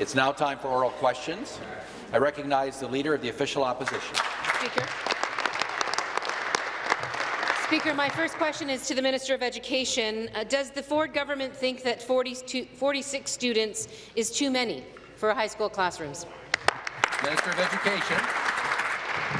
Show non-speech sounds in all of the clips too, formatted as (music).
It's now time for oral questions. I recognize the Leader of the Official Opposition. Speaker. Speaker, my first question is to the Minister of Education. Uh, does the Ford government think that 42, 46 students is too many for high school classrooms? Minister of Education.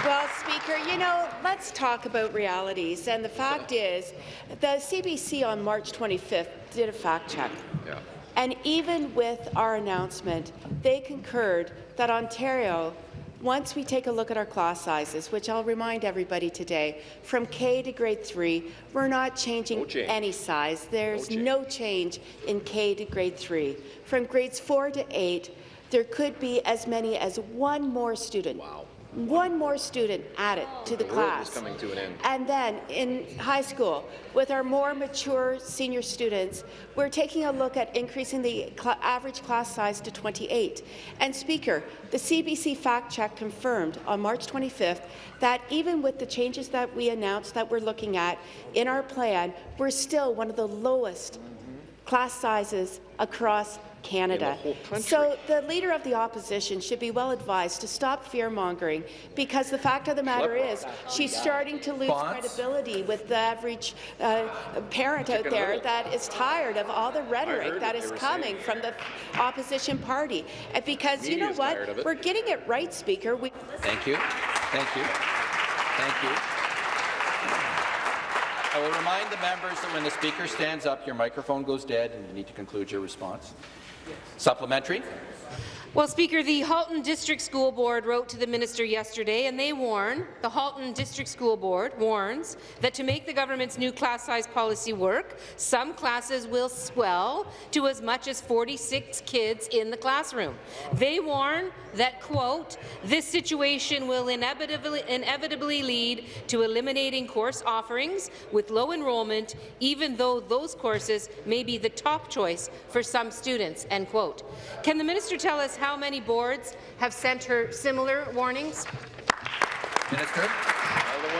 Well, Speaker, you know, let's talk about realities. And the fact is, the CBC on March 25th did a fact check. Yeah. And even with our announcement, they concurred that Ontario, once we take a look at our class sizes, which I'll remind everybody today, from K to grade 3, we're not changing No change. any size. There's change. no change in K to grade 3. From grades 4 to 8, there could be as many as one more student. Wow. One more student added to the The class. coming to an. And then in high school, with our more mature senior students, we're taking a look at increasing the cl average class size to 28. And Speaker, the CBC fact check confirmed on March 25th that even with the changes that we announced that we're looking at in our plan, we're still one of the lowest class sizes across Canada. So the Leader of the Opposition should be well advised to stop fear-mongering because the fact of the matter is she's starting to lose credibility with the average uh, parent out there that is tired of all the rhetoric that is coming from the opposition party. And because you know what? tired of it. We're getting it right, Speaker. We Thank you. Thank you. Thank you. I will remind the members that when the speaker stands up, your microphone goes dead and you need to conclude your response. Supplementary. Well, Speaker, the Halton District School Board wrote to the minister yesterday, and they warn, the Halton District School Board warns, that to make the government's new class size policy work, some classes will swell to as much as 46 kids in the classroom. They warn that, quote, this situation will inevitably, inevitably lead to eliminating course offerings with low enrollment, even though those courses may be the top choice for some students, end quote. Can the minister tell us how many boards have sent her similar warnings? Minister.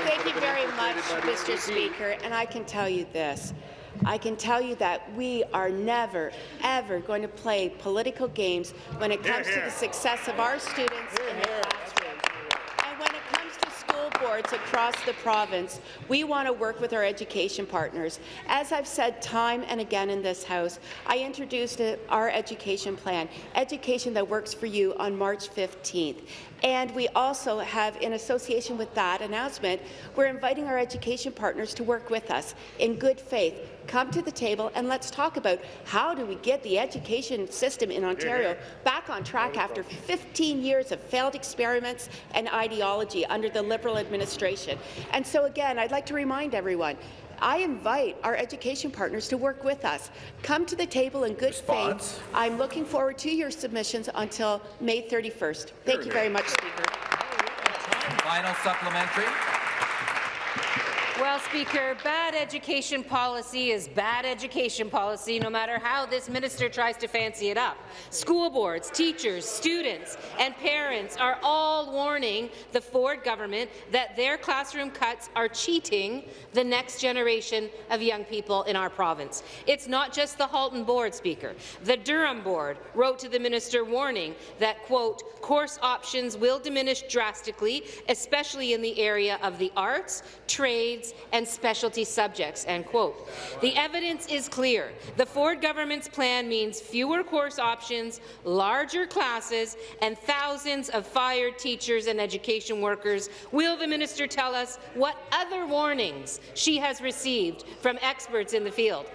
Thank you very much, Mr. Speaker. And I can tell you this. I can tell you that we are never, ever going to play political games when it comes to the success of our students in the classroom. And when it comes to across the province, we want to work with our education partners. As I've said time and again in this House, I introduced our education plan, education that works for you, on March 15th. And we also have, in association with that announcement, we're inviting our education partners to work with us in good faith. Come to the table and let's talk about how do we get the education system in Ontario back on track after 15 years of failed experiments and ideology under the Liberal administration. And so again, I'd like to remind everyone, I invite our education partners to work with us. Come to the table in good Response. faith. I'm looking forward to your submissions until May 31st. Thank you very much, Speaker. Final supplementary. Well, Speaker, bad education policy is bad education policy, no matter how this minister tries to fancy it up. School boards, teachers, students, and parents are all warning the Ford government that their classroom cuts are cheating the next generation of young people in our province. It's not just the Halton Board, Speaker. The Durham Board wrote to the minister warning that, quote, course options will diminish drastically, especially in the area of the arts, trades, and specialty subjects, end quote. The evidence is clear. The Ford government's plan means fewer course options, larger classes, and thousands of fired teachers and education workers. Will the minister tell us what other warnings she has received from experts in the field?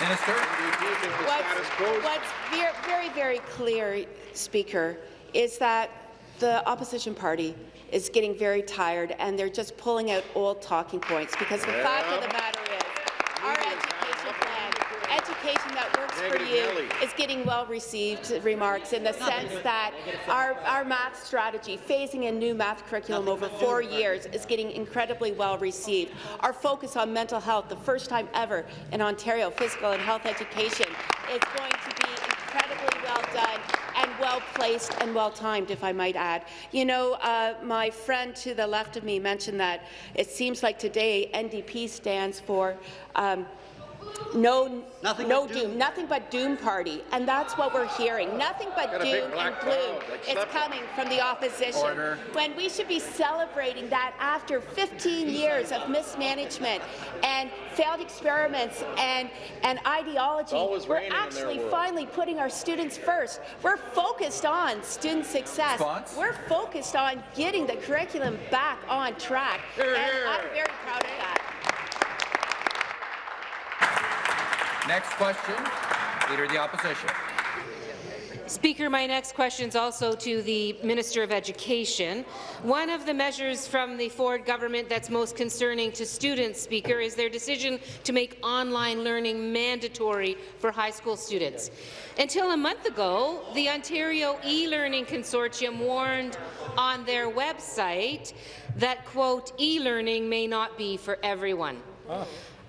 Minister. What's, what's very, very, very clear, Speaker, is that the opposition party is getting very tired and they're just pulling out old talking points because the fact of the matter is our education plan, education that works for you, Nelly. is getting well-received remarks in the sense that our, our math strategy, phasing in new math curriculum over four years, is getting incredibly well-received. Our focus on mental health, the first time ever in Ontario, physical and health education, is going to be incredibly well done well-placed and well-timed, if I might add. You know, uh, my friend to the left of me mentioned that it seems like today NDP stands for um, no, Nothing no but doom. doom. nothing but doom party, and that's what we're hearing. Nothing but Got a big doom and gloom cloud, is accept it. coming from the opposition. Order. When we should be celebrating that after 15 years of mismanagement and failed experiments and, and ideology, we're raining in their actually finally putting our students first. We're focused on student success. Response? We're focused on getting the curriculum back on track, Hear, and. I'm very proud of that. Next question, Leader of the Opposition. Speaker, my next question is also to the Minister of Education. One of the measures from the Ford government that's most concerning to students, Speaker, is their decision to make online learning mandatory for high school students. Until a month ago, the Ontario e-learning consortium warned on their website that, quote, e-learning may not be for everyone. Ah.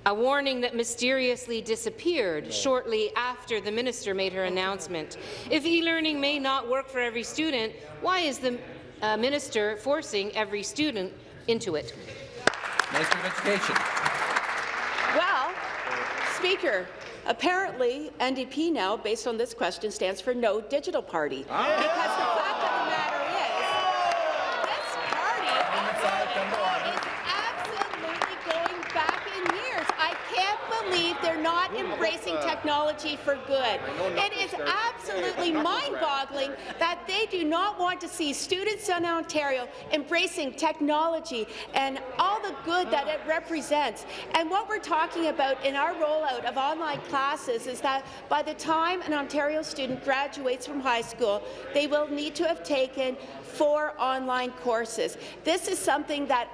A warning that mysteriously disappeared shortly after the minister made her announcement. If e-learning may not work for every student, why is the uh, minister forcing every student into it? Minister of Education. Well, Speaker, apparently NDP now, based on this question, stands for No Digital Party. Because the fact of the matter is, this party is absolutely going back in years. I can't believe they're not embracing technology for good. It is absolutely mind-boggling that they do not want to see students in Ontario embracing technology and all the good that it represents. And what we're talking about in our rollout of online classes is that by the time an Ontario student graduates from high school, they will need to have taken four online courses. This is something that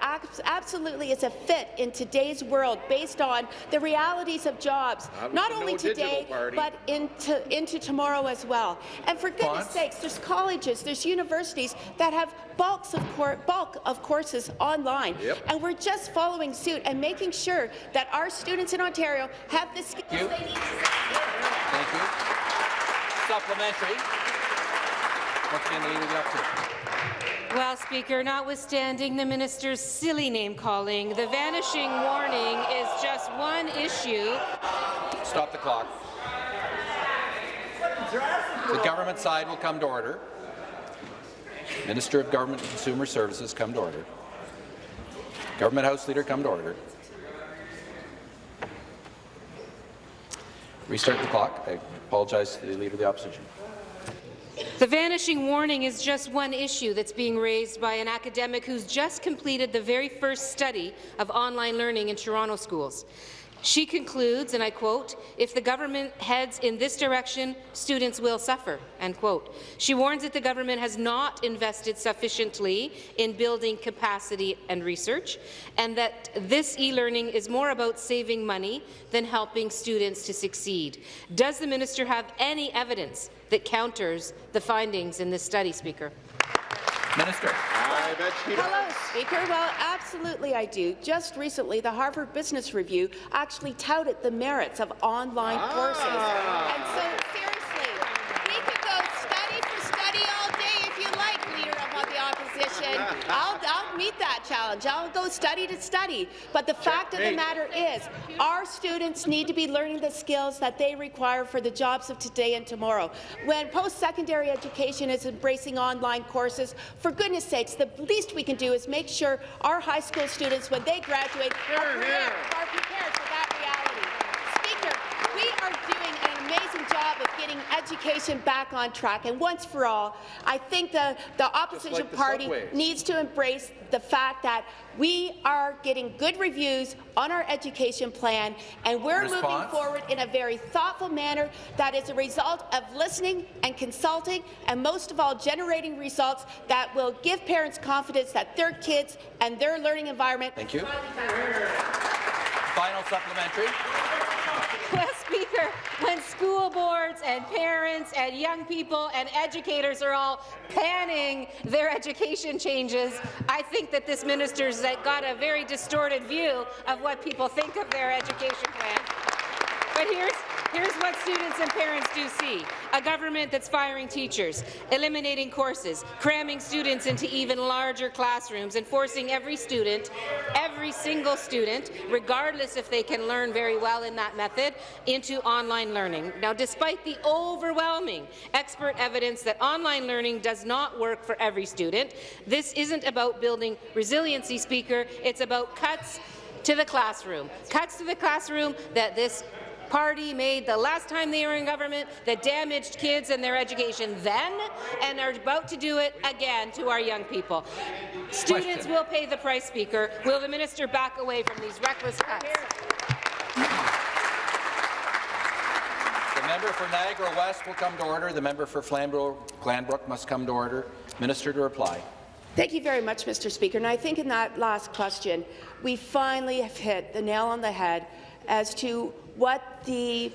absolutely is a fit in today's world based on the realities of jobs, That was not only no today, but into, into tomorrow as well. And for goodness Response? sakes, there's colleges, there's universities that have bulks of bulk of courses online. Yep. And we're just following suit and making sure that our students in Ontario have the skills you. they need. Thank you. Supplementary. Once again, the Leader of the Opposition. Well, Speaker, notwithstanding the minister's silly name-calling, the vanishing warning is just one issue Stop the clock. The government side will come to order. Minister of Government and Consumer Services come to order. Government House Leader come to order. Restart the clock. I apologize to the Leader of the Opposition. The vanishing warning is just one issue that's being raised by an academic who's just completed the very first study of online learning in Toronto schools. She concludes, and I quote, if the government heads in this direction, students will suffer, end quote. She warns that the government has not invested sufficiently in building capacity and research, and that this e-learning is more about saving money than helping students to succeed. Does the minister have any evidence that counters the findings in this study, Speaker? Minister. I bet she does. Hello, Speaker. Well, absolutely I do. Just recently, the Harvard Business Review actually touted the merits of online courses. Ah. And so, seriously, Opposition. I'll, I'll meet that challenge. I'll go study to study. But the fact of the matter is, our students need to be learning the skills that they require for the jobs of today and tomorrow. When post-secondary education is embracing online courses, for goodness sakes, the least we can do is make sure our high school students, when they graduate, are prepared, are prepared for that reality. Speaker, we are doing amazing job of getting education back on track, and once for all, I think the, the opposition like the party subways. needs to embrace the fact that we are getting good reviews on our education plan, and we're moving forward in a very thoughtful manner that is a result of listening and consulting, and most of all, generating results that will give parents confidence that their kids and their learning environment Thank you. Final supplementary. Speaker, when school boards and parents and young people and educators are all panning their education changes, I think that this minister's uh, got a very distorted view of what people think of their education plan. But here's, Here's what students and parents do see. A government that's firing teachers, eliminating courses, cramming students into even larger classrooms, and forcing every student, every single student, regardless if they can learn very well in that method, into online learning. Now, despite the overwhelming expert evidence that online learning does not work for every student, this isn't about building resiliency, Speaker. It's about cuts to the classroom. Cuts to the classroom that this party made the last time they were in government that damaged kids and their education then and are about to do it again to our young people. Students will pay the price, Speaker. Will the minister back away from these reckless cuts? The member for Niagara West will come to order. The member for Flamborough Glanbrook must come to order. Minister to reply. Thank you very much, Mr. Speaker. And I think in that last question, we finally have hit the nail on the head as to what the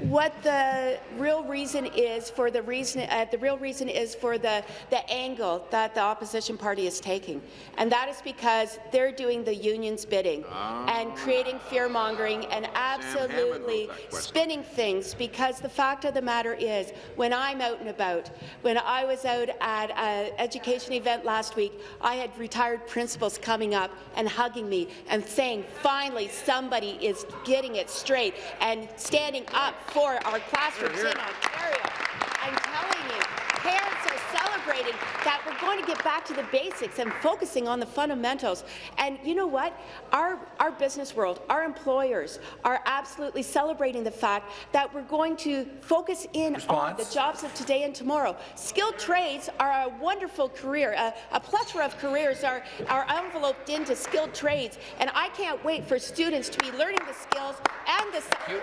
what the real reason is for the reason uh, the real reason is for the the angle that the opposition party is taking, and that is because they're doing the union's bidding and creating fear mongering and absolutely spinning things. Because the fact of the matter is, when I'm out and about, when I was out at an education event last week, I had retired principals coming up and hugging me and saying, "Finally, somebody is getting it straight and standing up for our classrooms in Ontario." I'm telling you, parents are celebrating that we're going to get back to the basics and focusing on the fundamentals. And you know what? Our, our business world, our employers are absolutely celebrating the fact that we're going to focus in on the jobs of today and tomorrow. Skilled trades are a wonderful career. A, a plethora of careers are, are enveloped into skilled trades, and I can't wait for students to be learning the skills and the Thank you.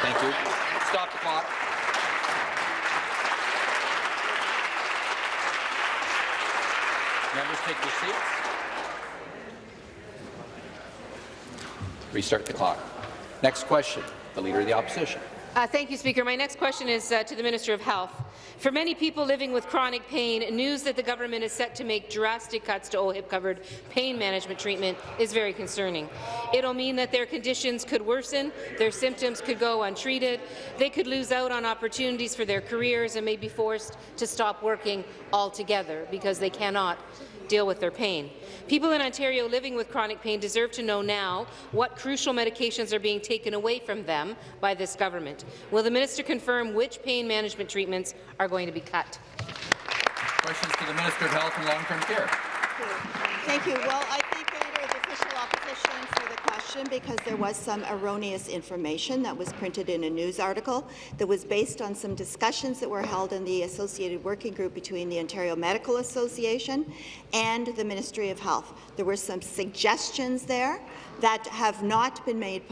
Thank you. Stop the clock. Members, take your seats. Restart the clock. Next question, the Leader of the Opposition. Uh, thank you, Speaker. My next question is uh, to the Minister of Health. For many people living with chronic pain, news that the government is set to make drastic cuts to OHIP-covered pain management treatment is very concerning. It'll mean that their conditions could worsen, their symptoms could go untreated, they could lose out on opportunities for their careers and may be forced to stop working altogether because they cannot deal with their pain. People in Ontario living with chronic pain deserve to know now what crucial medications are being taken away from them by this government. Will the minister confirm which pain management treatments are going to be cut? Questions to the Minister of Health and Long-Term Care. Thank you. Well, I thank the Leader of the Official Opposition for the question because there was some erroneous information that was printed in a news article that was based on some discussions that were held in the associated working group between the Ontario Medical Association and the Ministry of Health. There were some suggestions there that have not been made,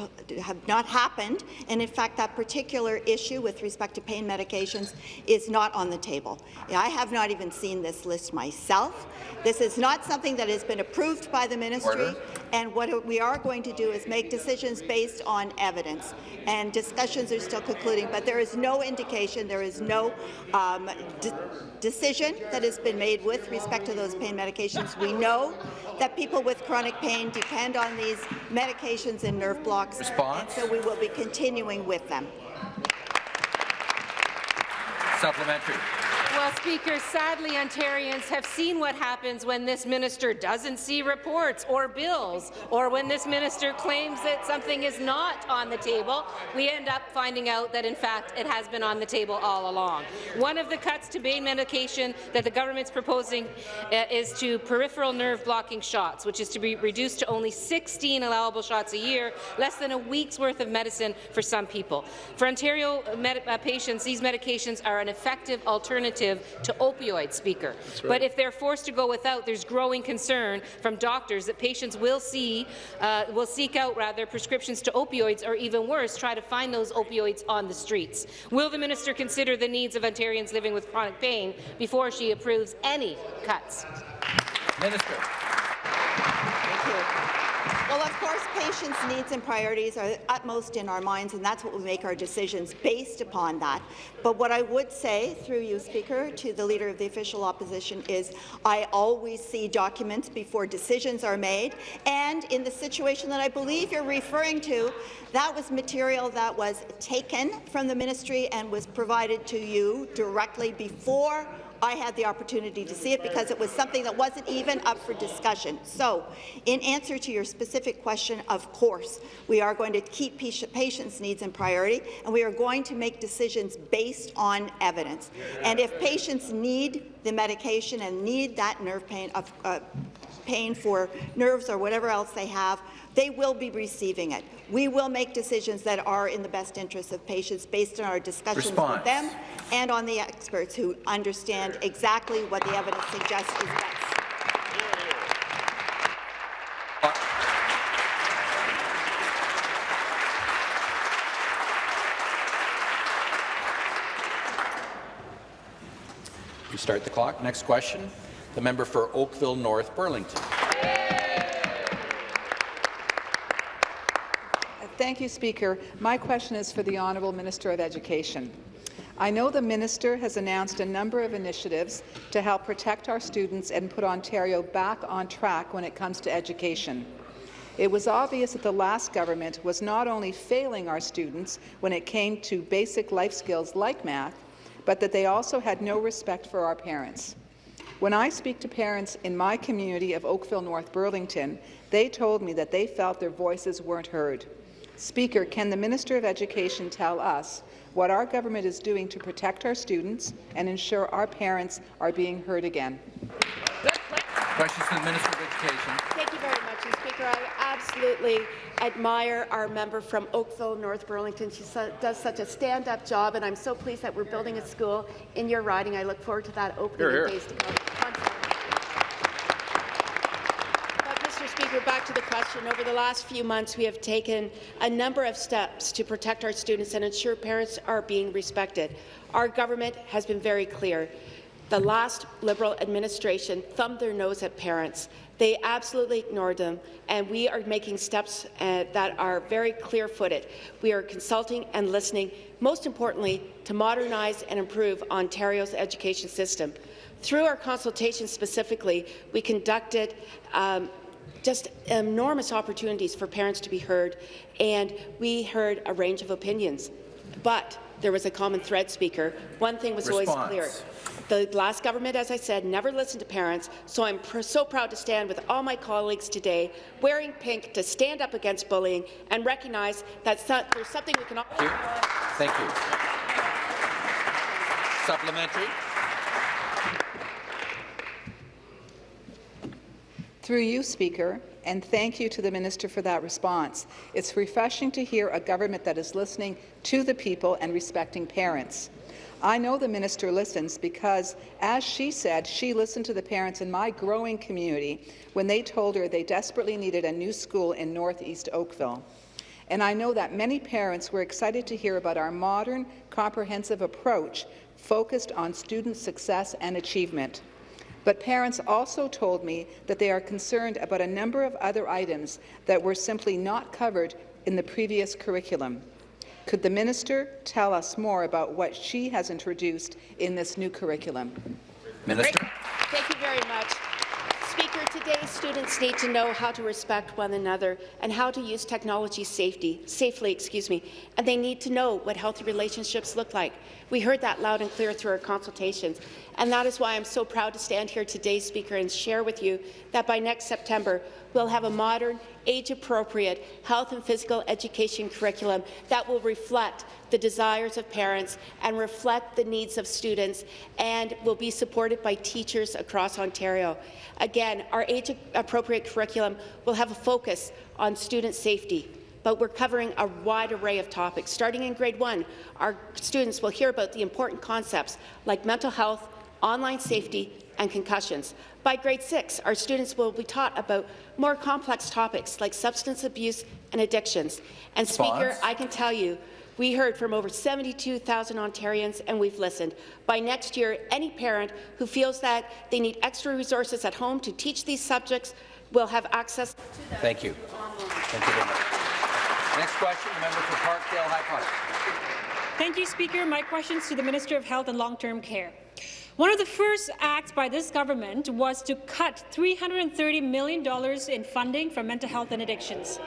have not happened, and in fact that particular issue with respect to pain medications is not on the table. I have not even seen this list myself. This is not something that has been approved by the ministry, Order. and what we are going to do is make decisions based on evidence, and discussions are still concluding, but there is no indication, there is no um, de decision that has been made with respect to those pain medications. We know that people with chronic pain depend on these medications and nerve blocks, Response? so we will be continuing with them. Supplementary. Well, Speaker, sadly, Ontarians have seen what happens when this minister doesn't see reports or bills, or when this minister claims that something is not on the table. We end up finding out that, in fact, it has been on the table all along. One of the cuts to pain medication that the government's proposing uh, is to peripheral nerve blocking shots, which is to be reduced to only 16 allowable shots a year, less than a week's worth of medicine for some people. For Ontario med uh, patients, these medications are an effective alternative to opioids, Speaker. But if they're forced to go without, there's growing concern from doctors that patients will see, uh, will seek out rather prescriptions to opioids, or even worse, try to find those opioids on the streets. Will the minister consider the needs of Ontarians living with chronic pain before she approves any cuts? Minister. Well, of course, patients' needs and priorities are utmost in our minds, and that's what we make our decisions based upon that. But what I would say, through you, Speaker, to the Leader of the Official Opposition is I always see documents before decisions are made, and in the situation that I believe you're referring to, that was material that was taken from the ministry and was provided to you directly before I had the opportunity to see it because it was something that wasn't even up for discussion. So, in answer to your specific question, of course, we are going to keep patients' needs in priority, and we are going to make decisions based on evidence. And if patients need the medication and need that nerve pain, of, uh, pain for nerves or whatever else they have, they will be receiving it. We will make decisions that are in the best interest of patients based on our discussions Response. with them and on the experts who understand exactly what the evidence suggests is best. We start the clock. Next question. The member for Oakville North Burlington. Thank you, Speaker. My question is for the Honourable Minister of Education. I know the minister has announced a number of initiatives to help protect our students and put Ontario back on track when it comes to education. It was obvious that the last government was not only failing our students when it came to basic life skills like math, but that they also had no respect for our parents. When I speak to parents in my community of Oakville North Burlington, they told me that they felt their voices weren't heard. Speaker, can the Minister of Education tell us what our government is doing to protect our students and ensure our parents are being heard again? Questions to the Minister of Education. Thank you very much, Speaker. I absolutely admire our member from Oakville, North Burlington. She does such a stand-up job, and I'm so pleased that we're building a school in your riding. I look forward to that opening Here, here. in days to come. But, Mr. Speaker, back to the question. Over the last few months, we have taken a number of steps to protect our students and ensure parents are being respected. Our government has been very clear. The last Liberal administration thumbed their nose at parents. They absolutely ignored them, and we are making steps uh, that are very clear-footed. We are consulting and listening, most importantly, to modernize and improve Ontario's education system. Through our consultation specifically, we conducted um, just enormous opportunities for parents to be heard, and we heard a range of opinions. But there was a common thread, Speaker. One thing was Response. always clear. The last government, as I said, never listened to parents, so I'm pr so proud to stand with all my colleagues today, wearing pink to stand up against bullying and recognize that so there's something we can all— Thank you. Thank you. Supplementary. Through you, Speaker, and thank you to the minister for that response. It's refreshing to hear a government that is listening to the people and respecting parents. I know the minister listens because, as she said, she listened to the parents in my growing community when they told her they desperately needed a new school in northeast Oakville. And I know that many parents were excited to hear about our modern, comprehensive approach focused on student success and achievement. But parents also told me that they are concerned about a number of other items that were simply not covered in the previous curriculum. Could the minister tell us more about what she has introduced in this new curriculum? Minister. Thank you very much. Speaker, today students need to know how to respect one another and how to use technology safety, safely, excuse me, and they need to know what healthy relationships look like. We heard that loud and clear through our consultations, and that is why I'm so proud to stand here today, Speaker, and share with you that by next September, we'll have a modern, age-appropriate health and physical education curriculum that will reflect the desires of parents and reflect the needs of students and will be supported by teachers across Ontario. Again, our age-appropriate curriculum will have a focus on student safety, but we're covering a wide array of topics. Starting in grade one, our students will hear about the important concepts like mental health, online safety, and concussions. By grade six, our students will be taught about more complex topics like substance abuse and addictions. And Speaker, Response. I can tell you, we heard from over 72,000 Ontarians, and we've listened. By next year, any parent who feels that they need extra resources at home to teach these subjects will have access to them. Thank you. Thank you very much. Next question, the member for Parkdale High Park. Thank you, Speaker. My question is to the Minister of Health and Long-Term Care. One of the first acts by this government was to cut $330 million in funding for mental health and addictions.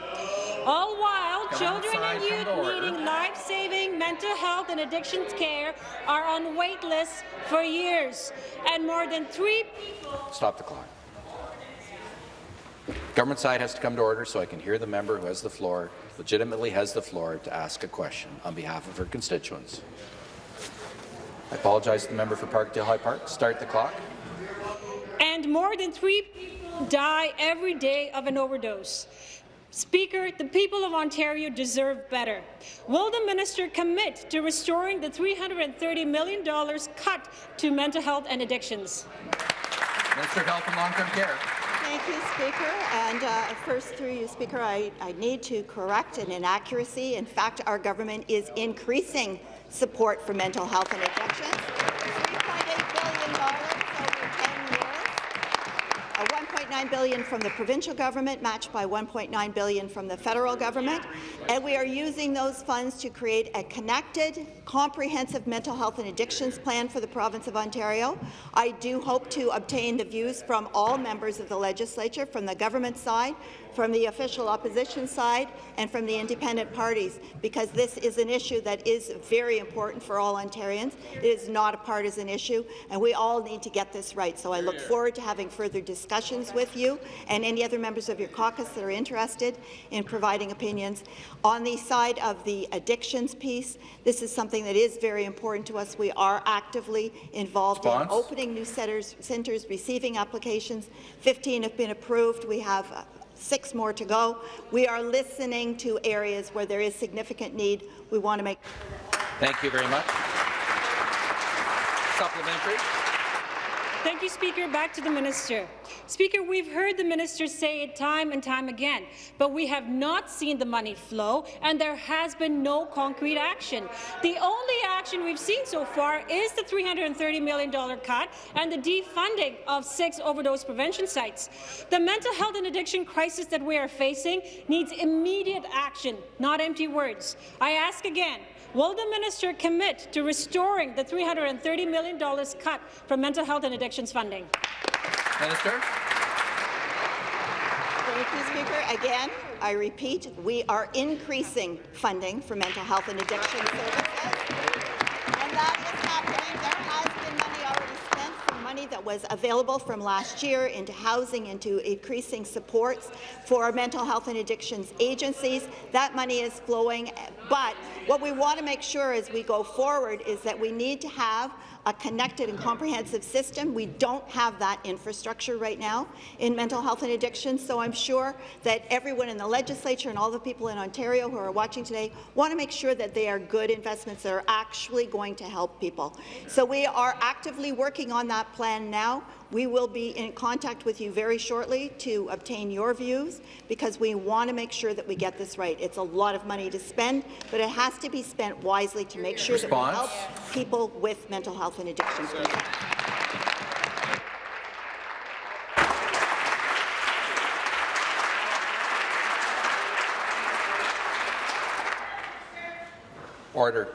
All while Come children and youth needing life-saving mental health and addictions care are on wait lists for years, and more than three people— Stop the clock. Government side has to come to order so I can hear the member who has the floor, legitimately has the floor, to ask a question on behalf of her constituents. I apologize to the member for Parkdale High Park. Start the clock. and more than three people die every day of an overdose. Speaker, the people of Ontario deserve better. Will the minister commit to restoring the $330 million cut to mental health and addictions? Minister of Health and Long-Term Care. Thank you, Speaker. And uh, first, through you, Speaker, I, I need to correct an inaccuracy. In fact, our government is increasing support for mental health and addictions. $3.8 billion over 10 years. Uh, 1.9 billion from the provincial government, matched by 1.9 billion from the federal government, and we are using those funds to create a connected, comprehensive mental health and addictions plan for the province of Ontario. I do hope to obtain the views from all members of the legislature, from the government side, from the official opposition side, and from the independent parties, because this is an issue that is very important for all Ontarians. It is not a partisan issue, and we all need to get this right. So I look forward to having further discussions with you and any other members of your caucus that are interested in providing opinions. On the side of the addictions piece, this is something that is very important to us. We are actively involved Response? in opening new centers, centers, receiving applications. 15 have been approved. We have uh, six more to go. We are listening to areas where there is significant need. We want to make Thank you very much. Supplementary. Thank you, Speaker. Back to the minister. Speaker, we've heard the minister say it time and time again, but we have not seen the money flow, and there has been no concrete action. The only action we've seen so far is the $330 million cut and the defunding of six overdose prevention sites. The mental health and addiction crisis that we are facing needs immediate action, not empty words. I ask again, Will the minister commit to restoring the $330 million cut from mental health and addictions funding? Minister. Thank you, Speaker. Again, I repeat, we are increasing funding for mental health and addiction services. And that is happening. There has been money already spent from money that was available from last year into housing, into increasing supports for mental health and addictions agencies. That money is flowing, but what we want to make sure as we go forward is that we need to have a connected and comprehensive system. We don't have that infrastructure right now in mental health and addiction, so I'm sure that everyone in the legislature and all the people in Ontario who are watching today want to make sure that they are good investments that are actually going to help people. So we are actively working on that plan now. We will be in contact with you very shortly to obtain your views because we want to make sure that we get this right. It's a lot of money to spend, but it has to be spent wisely to make sure Response. that we help people with mental health and addiction. Order.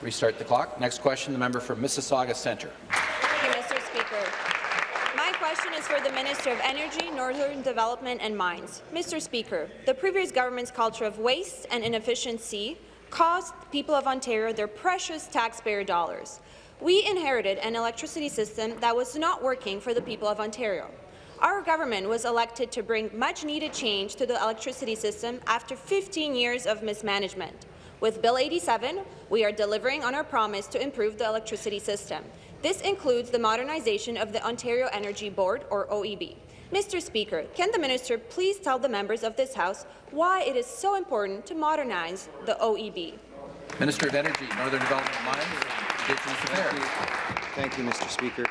Restart the clock. Next question, the member for Mississauga Centre. Thank you, Mr. Speaker. My question is for the Minister of Energy, Northern Development and Mines. Mr. Speaker, the previous government's culture of waste and inefficiency cost the people of Ontario their precious taxpayer dollars. We inherited an electricity system that was not working for the people of Ontario. Our government was elected to bring much-needed change to the electricity system after 15 years of mismanagement. With Bill 87, we are delivering on our promise to improve the electricity system. This includes the modernization of the Ontario Energy Board, or OEB. Mr. Speaker, can the minister please tell the members of this House why it is so important to modernize the OEB? Minister of Energy, Northern Development Mines, Indigenous Affairs. Thank you, Mr. Speaker.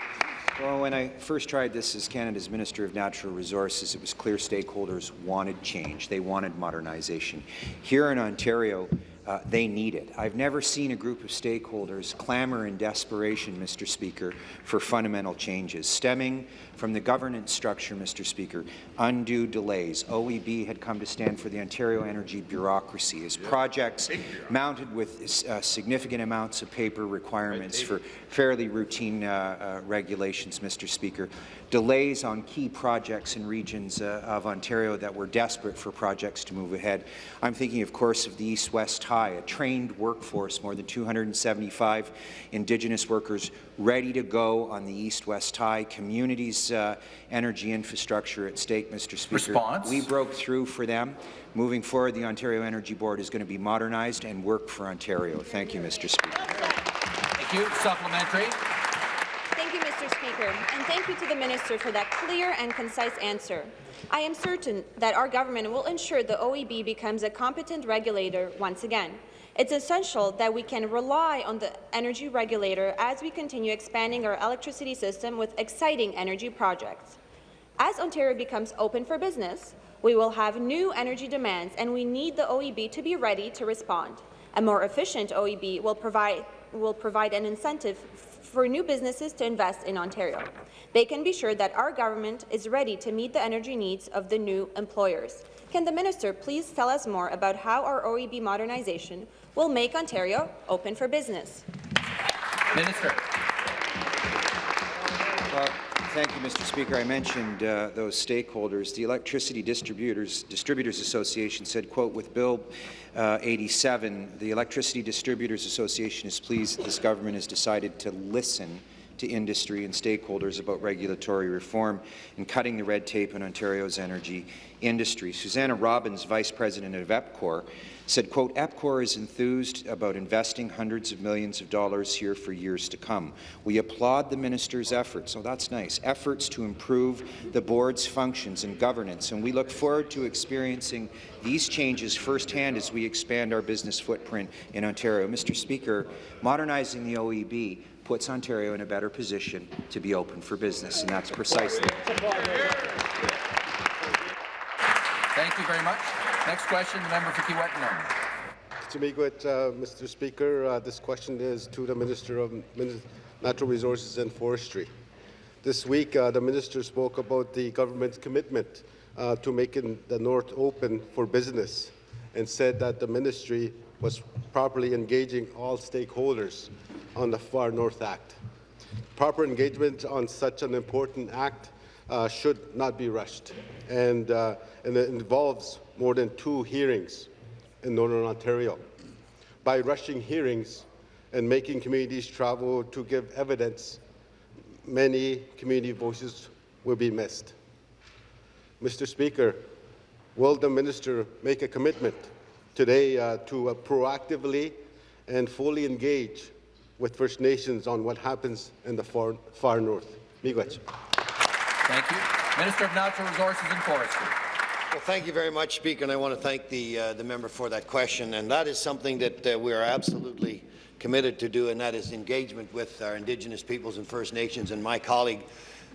Well, when I first tried this as Canada's Minister of Natural Resources, it was clear stakeholders wanted change. They wanted modernization. Here in Ontario, uh, they need it. I've never seen a group of stakeholders clamor in desperation, Mr. Speaker, for fundamental changes, stemming from the governance structure, Mr. Speaker, undue delays. OEB had come to stand for the Ontario Energy Bureaucracy as projects mounted with uh, significant amounts of paper requirements for fairly routine uh, uh, regulations, Mr. Speaker. Delays on key projects in regions uh, of Ontario that were desperate for projects to move ahead. I'm thinking, of course, of the East-West High, a trained workforce, more than 275 Indigenous workers ready to go on the East-West Tie, communities' uh, energy infrastructure at stake, Mr. Speaker. Response. We broke through for them. Moving forward, the Ontario Energy Board is going to be modernized and work for Ontario. Thank you, Mr. Speaker. Thank you. Supplementary. Thank you, Mr. Speaker, and thank you to the minister for that clear and concise answer. I am certain that our government will ensure the OEB becomes a competent regulator once again. It's essential that we can rely on the energy regulator as we continue expanding our electricity system with exciting energy projects. As Ontario becomes open for business, we will have new energy demands, and we need the OEB to be ready to respond. A more efficient OEB will provide, will provide an incentive for new businesses to invest in Ontario. They can be sure that our government is ready to meet the energy needs of the new employers. Can the minister please tell us more about how our OEB modernization will make Ontario open for business? Minister. Thank you, Mr. Speaker. I mentioned uh, those stakeholders. The Electricity Distributors, Distributors Association said, quote, with Bill uh, 87, the Electricity Distributors Association is pleased that this government has decided to listen to industry and stakeholders about regulatory reform and cutting the red tape in Ontario's energy industry. Susanna Robbins, Vice President of EPCOR, said, quote, EPCOR is enthused about investing hundreds of millions of dollars here for years to come. We applaud the minister's efforts, oh that's nice, efforts to improve the board's functions and governance, and we look forward to experiencing these changes firsthand as we expand our business footprint in Ontario. Mr. Speaker, modernizing the OEB puts Ontario in a better position to be open for business, and that's precisely. Thank you very much. Next question, the member for meet with uh, Mr. Speaker, uh, this question is to the Minister of Min Natural Resources and Forestry. This week, uh, the minister spoke about the government's commitment uh, to making the North open for business and said that the ministry was properly engaging all stakeholders on the Far North Act. Proper engagement on such an important act uh, should not be rushed, and, uh, and it involves more than two hearings in Northern Ontario. By rushing hearings and making communities travel to give evidence, many community voices will be missed. Mr. Speaker, will the minister make a commitment today uh, to uh, proactively and fully engage with First Nations on what happens in the far, far north? Miigwech. Thank you. Minister of Natural Resources and Forestry. Well, thank you very much, Speaker, and I want to thank the, uh, the member for that question. And that is something that uh, we are absolutely committed to do, and that is engagement with our Indigenous peoples and First Nations. And my colleague,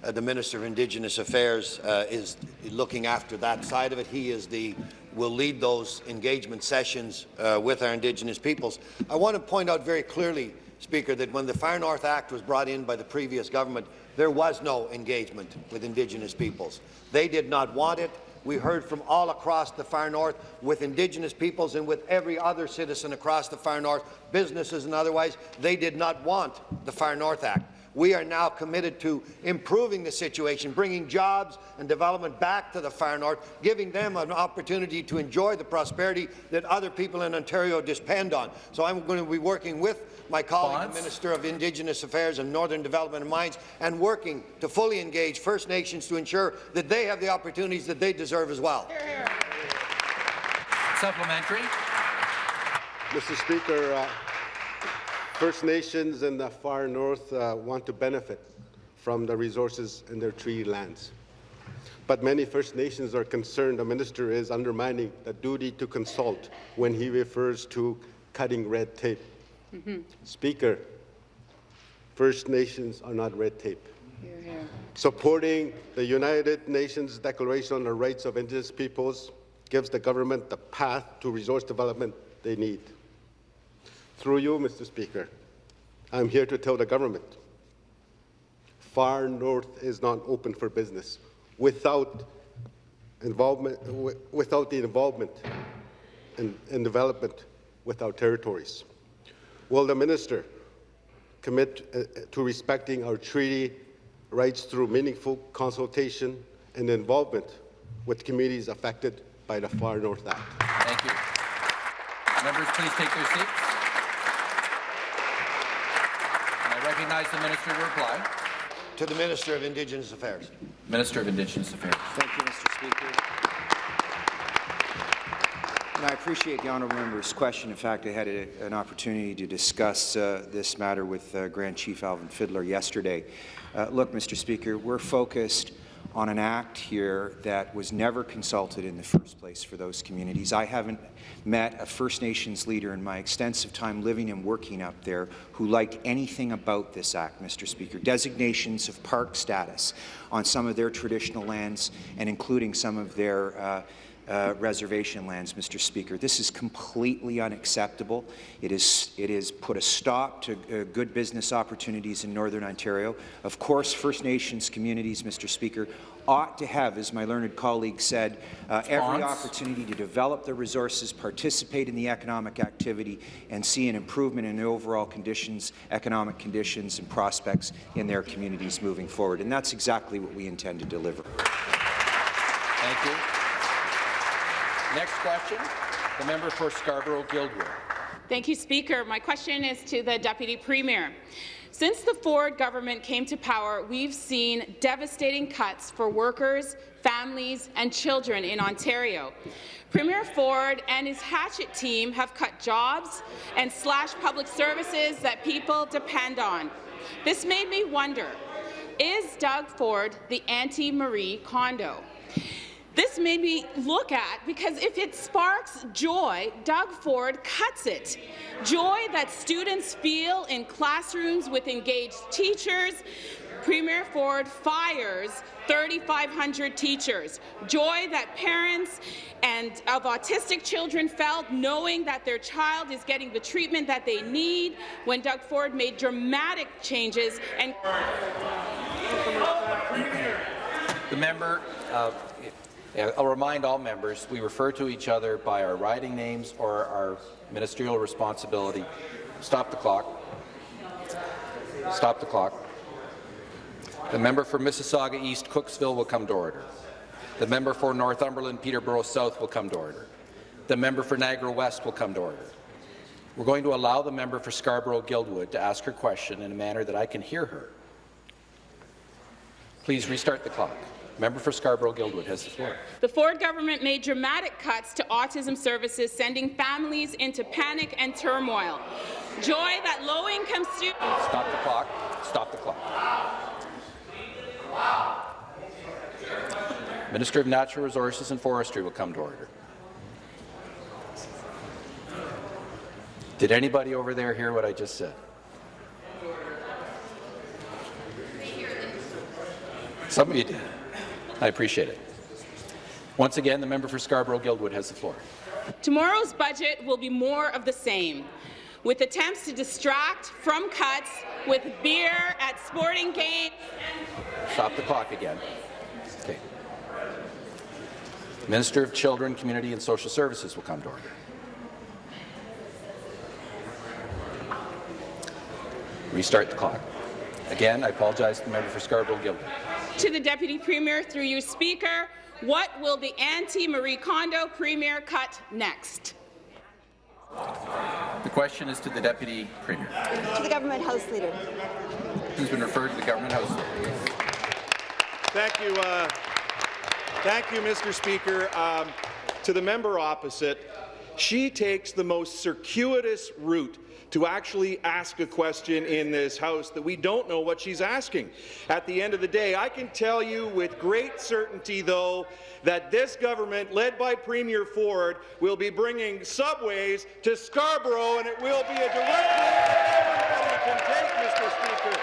uh, the Minister of Indigenous Affairs, uh, is looking after that side of it. He is the will lead those engagement sessions uh, with our Indigenous peoples. I want to point out very clearly, Speaker, that when the Far North Act was brought in by the previous government, there was no engagement with Indigenous peoples. They did not want it. We heard from all across the far north with Indigenous peoples and with every other citizen across the far north, businesses and otherwise. They did not want the Far North Act. We are now committed to improving the situation, bringing jobs and development back to the far north, giving them an opportunity to enjoy the prosperity that other people in Ontario depend on. So I'm going to be working with my colleague, Bonds. the Minister of Indigenous Affairs and Northern Development and Mines, and working to fully engage First Nations to ensure that they have the opportunities that they deserve as well. Supplementary. Mr. Speaker, uh, First Nations in the far north uh, want to benefit from the resources in their treaty lands. But many First Nations are concerned the minister is undermining the duty to consult when he refers to cutting red tape. Speaker, First Nations are not red tape. Supporting the United Nations Declaration on the Rights of Indigenous Peoples gives the government the path to resource development they need. Through you, Mr. Speaker, I'm here to tell the government far north is not open for business without involvement, without the involvement and, development with our territories. Will the minister commit uh, uh, to respecting our treaty rights through meaningful consultation and involvement with communities affected by the Far North Act? Thank you. Members, please take their seats. And I recognize the minister to reply. To the Minister of Indigenous Affairs. Minister of Indigenous Affairs. Thank you, Mr. Speaker. And I appreciate the honourable member's question. In fact, I had a, an opportunity to discuss uh, this matter with uh, Grand Chief Alvin Fiddler yesterday. Uh, look, Mr. Speaker, we're focused on an act here that was never consulted in the first place for those communities. I haven't met a First Nations leader in my extensive time living and working up there who liked anything about this act, Mr. Speaker. Designations of park status on some of their traditional lands and including some of their uh, uh, reservation lands, Mr. Speaker. This is completely unacceptable. It is, it is put a stop to uh, good business opportunities in Northern Ontario. Of course, First Nations communities, Mr. Speaker, ought to have, as my learned colleague said, uh, every opportunity to develop their resources, participate in the economic activity, and see an improvement in the overall conditions, economic conditions and prospects in their communities moving forward. And that's exactly what we intend to deliver. Thank you. Next question, the member for Scarborough-Guildwood. Thank you, Speaker. My question is to the Deputy Premier. Since the Ford government came to power, we've seen devastating cuts for workers, families and children in Ontario. Premier Ford and his Hatchet team have cut jobs and slashed public services that people depend on. This made me wonder, is Doug Ford the anti-Marie Kondo? This made me look at, because if it sparks joy, Doug Ford cuts it. Joy that students feel in classrooms with engaged teachers. Premier Ford fires 3,500 teachers. Joy that parents and of autistic children felt knowing that their child is getting the treatment that they need when Doug Ford made dramatic changes and The member, yeah, I'll remind all members, we refer to each other by our riding names or our ministerial responsibility. Stop the clock. Stop the clock. The member for Mississauga East Cooksville will come to order. The member for Northumberland Peterborough South will come to order. The member for Niagara West will come to order. We're going to allow the member for Scarborough-Guildwood to ask her question in a manner that I can hear her. Please restart the clock. Member for Scarborough-Guildwood has the floor. The Ford government made dramatic cuts to autism services, sending families into panic and turmoil. Joy that low-income students Stop the clock. Stop the clock. Minister of Natural Resources and Forestry will come to order. Did anybody over there hear what I just said? Some of you did. I appreciate it. Once again, the member for Scarborough-Guildwood has the floor. Tomorrow's budget will be more of the same, with attempts to distract from cuts with beer at sporting games. Stop the clock again. Okay. Minister of Children, Community and Social Services will come to order. Restart the clock. Again, I apologize to the member for Scarborough-Guildwood. To the Deputy Premier, through you, Speaker, what will the anti-Marie Kondo Premier cut next? The question is to the Deputy Premier. To the Government House Leader. Who's been referred to the Government House. Thank you, uh, thank you, Mr. Speaker. Um, to the member opposite, she takes the most circuitous route to actually ask a question in this House that we don't know what she's asking. At the end of the day, I can tell you with great certainty, though, that this government, led by Premier Ford, will be bringing subways to Scarborough, and it will be a direct route everybody can take, Mr. Speaker.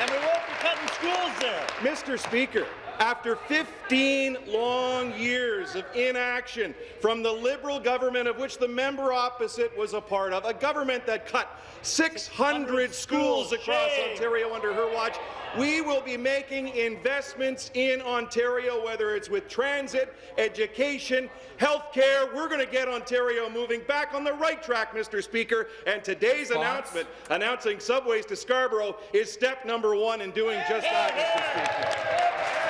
And we won't be cutting schools there. Mr. Speaker, after 15 long years of inaction from the Liberal government of which the member opposite was a part of, a government that cut 600 schools across Ontario under her watch, we will be making investments in Ontario, whether it's with transit, education, health care. We're going to get Ontario moving back on the right track, Mr. Speaker. And today's Fox. announcement announcing subways to Scarborough is step number one in doing just that, Mr. Speaker.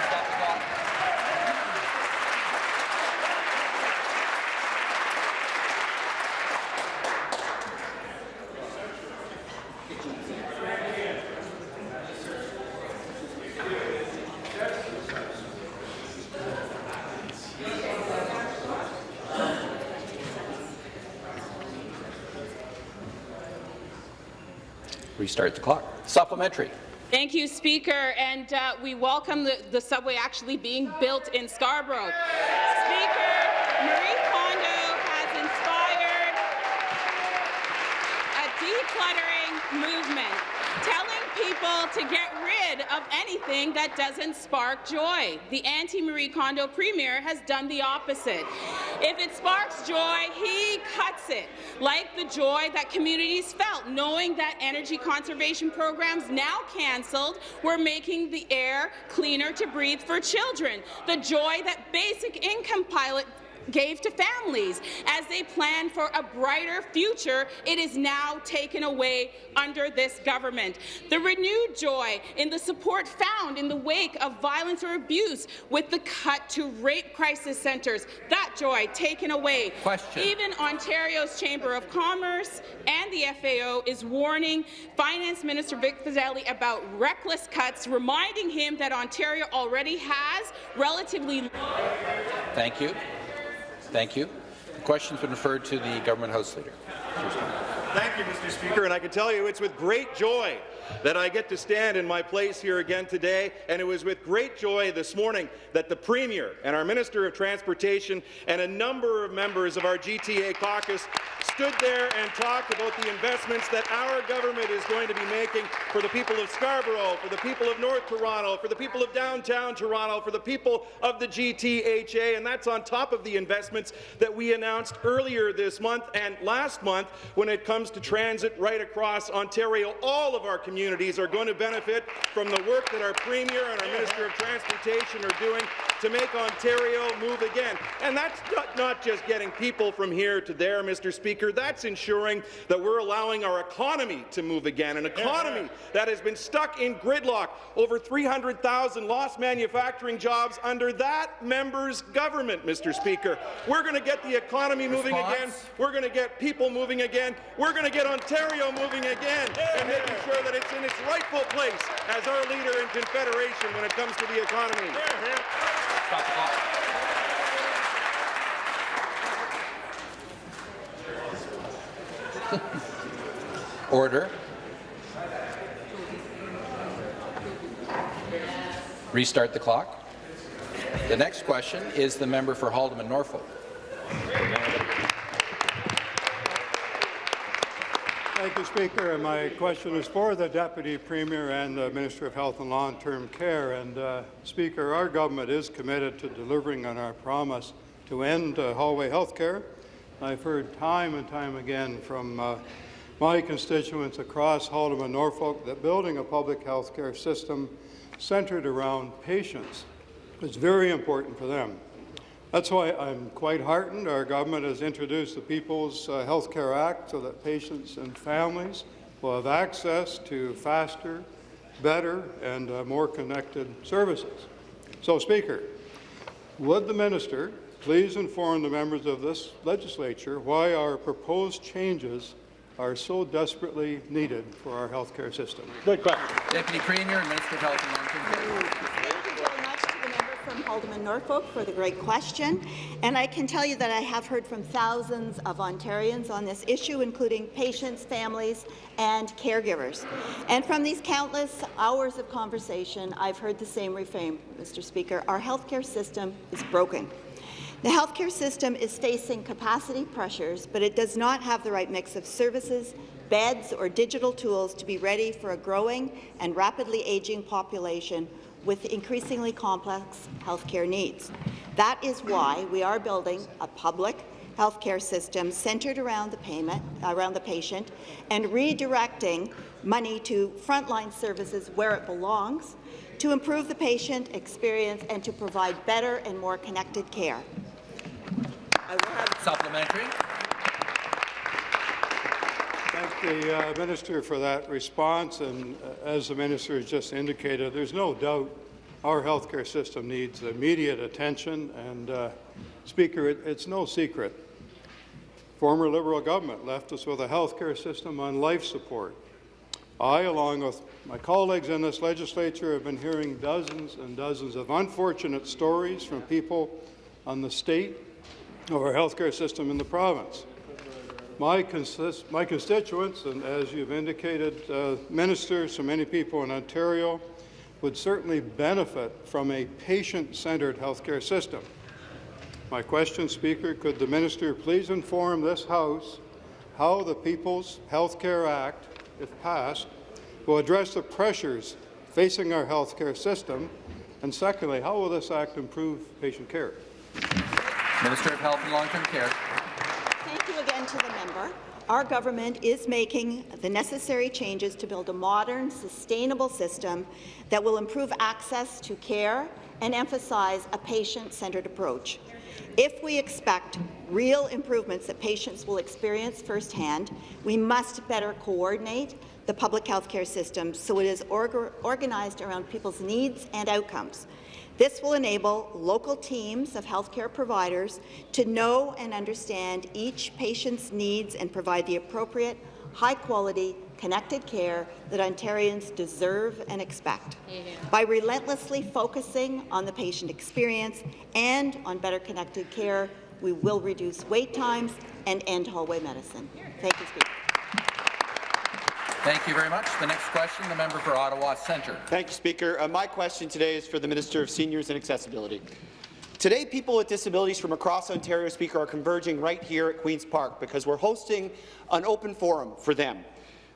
Restart the clock. Supplementary. Thank you, Speaker, and uh, we welcome the, the subway actually being built in Scarborough. Speaker, Marie Kondo has inspired a decluttering movement, telling people to get of anything that doesn't spark joy. The anti-Marie Kondo Premier has done the opposite. If it sparks joy, he cuts it, like the joy that communities felt knowing that energy conservation programs now cancelled were making the air cleaner to breathe for children, the joy that basic income pilot gave to families as they plan for a brighter future, it is now taken away under this government. The renewed joy in the support found in the wake of violence or abuse with the cut to rape crisis centres, that joy taken away. Question. Even Ontario's Chamber of Commerce and the FAO is warning Finance Minister Vic Fedeli about reckless cuts, reminding him that Ontario already has relatively Thank you. Thank you. The question's been referred to the Government House Leader. Thank you, Mr. Speaker, and I can tell you it's with great joy that I get to stand in my place here again today, and it was with great joy this morning that the Premier and our Minister of Transportation and a number of members of our GTA caucus stood there and talked about the investments that our government is going to be making for the people of Scarborough, for the people of North Toronto, for the people of downtown Toronto, for the people of the GTHA, and that's on top of the investments that we announced earlier this month and last month when it comes to transit right across Ontario. All of our communities are going to benefit from the work that our Premier and our Minister of Transportation are doing to make Ontario move again. And that's not, not just getting people from here to there, Mr. Speaker. That's ensuring that we're allowing our economy to move again, an economy that has been stuck in gridlock. Over 300,000 lost manufacturing jobs under that member's government, Mr. Speaker. We're going to get the economy moving Response? again. We're going to get people moving again. We're going to get Ontario moving again and making sure that in its rightful place as our leader in Confederation when it comes to the economy. (laughs) Order. Restart the clock. The next question is the member for Haldimand Norfolk. Thank you, Speaker. And my question is for the Deputy Premier and the Minister of Health and Long-Term Care. And, uh, Speaker, our government is committed to delivering on our promise to end uh, hallway health care. I've heard time and time again from uh, my constituents across Haldimand and Norfolk that building a public health care system centered around patients is very important for them. That's why I'm quite heartened our government has introduced the People's uh, Health Care Act so that patients and families will have access to faster, better, and uh, more connected services. So, Speaker, would the minister please inform the members of this legislature why our proposed changes are so desperately needed for our health care system? Good question. Deputy Premier and Minister of Health and Long-Term Care. Thank you very much to the from Norfolk for the great question. And I can tell you that I have heard from thousands of Ontarians on this issue, including patients, families, and caregivers. And from these countless hours of conversation, I've heard the same refrain, Mr. Speaker. Our healthcare system is broken. The healthcare system is facing capacity pressures, but it does not have the right mix of services, beds or digital tools to be ready for a growing and rapidly aging population with increasingly complex healthcare needs. That is why we are building a public healthcare system centred around the payment, around the patient, and redirecting money to frontline services where it belongs to improve the patient experience and to provide better and more connected care. Supplementary. Thank the uh, minister for that response. And uh, as the minister has just indicated, there's no doubt our healthcare system needs immediate attention. And uh, Speaker, it, it's no secret. Former Liberal government left us with a healthcare system on life support. I, along with my colleagues in this legislature, have been hearing dozens and dozens of unfortunate stories from people on the state of our healthcare system in the province. My, consist my constituents, and as you've indicated, uh, ministers, so many people in Ontario, would certainly benefit from a patient-centred healthcare system. My question, Speaker, could the minister please inform this House how the People's Healthcare Act, if passed, will address the pressures facing our healthcare system? And secondly, how will this act improve patient care? Minister of Health and Long-Term Care. To the member. Our government is making the necessary changes to build a modern, sustainable system that will improve access to care and emphasize a patient-centred approach. If we expect real improvements that patients will experience firsthand, we must better coordinate the public health care system so it is orga organized around people's needs and outcomes. This will enable local teams of healthcare providers to know and understand each patient's needs and provide the appropriate, high-quality, connected care that Ontarians deserve and expect. Yeah. By relentlessly focusing on the patient experience and on better connected care, we will reduce wait times and end hallway medicine. Thank you, Speaker. Thank you very much. The next question, the member for Ottawa Centre. Thank you, Speaker. Uh, my question today is for the Minister of Seniors and Accessibility. Today, people with disabilities from across Ontario, Speaker, are converging right here at Queen's Park because we're hosting an open forum for them.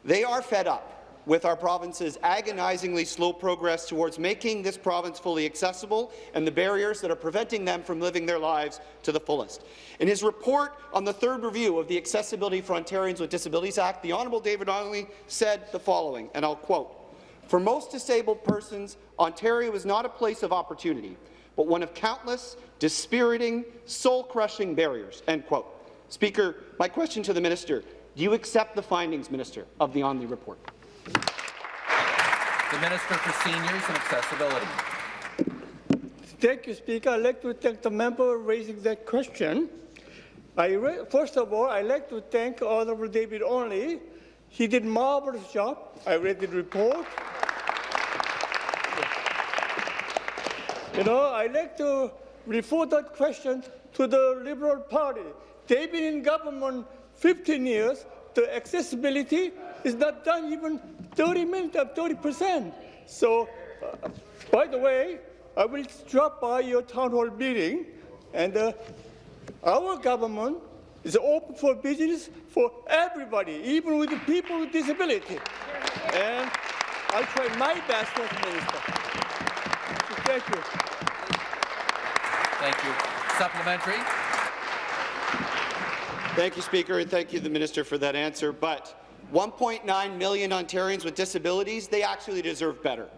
They are fed up with our province's agonizingly slow progress towards making this province fully accessible and the barriers that are preventing them from living their lives to the fullest. In his report on the third review of the Accessibility for Ontarians with Disabilities Act, the Honourable David Onley said the following, and I'll quote, For most disabled persons, Ontario is not a place of opportunity, but one of countless, dispiriting, soul-crushing barriers, end quote. Speaker, my question to the minister, do you accept the findings, Minister, of the Onley report? The Minister for Seniors and Accessibility. Thank you, Speaker. I'd like to thank the member for raising that question. First of all, I'd like to thank Honourable David Onley. He did a marvelous job. I read the report. You know, I'd like to refer that question to the Liberal Party. They've been in government 15 years. The accessibility is not done even 30 minutes of 30 percent. So, uh, by the way, I will drop by your town hall meeting, and uh, our government is open for business for everybody, even with the people with disability. And I'll try my best as minister. Thank you. Thank you. Supplementary. Thank you, Speaker, and thank you, the Minister, for that answer. But 1.9 million Ontarians with disabilities, they actually deserve better.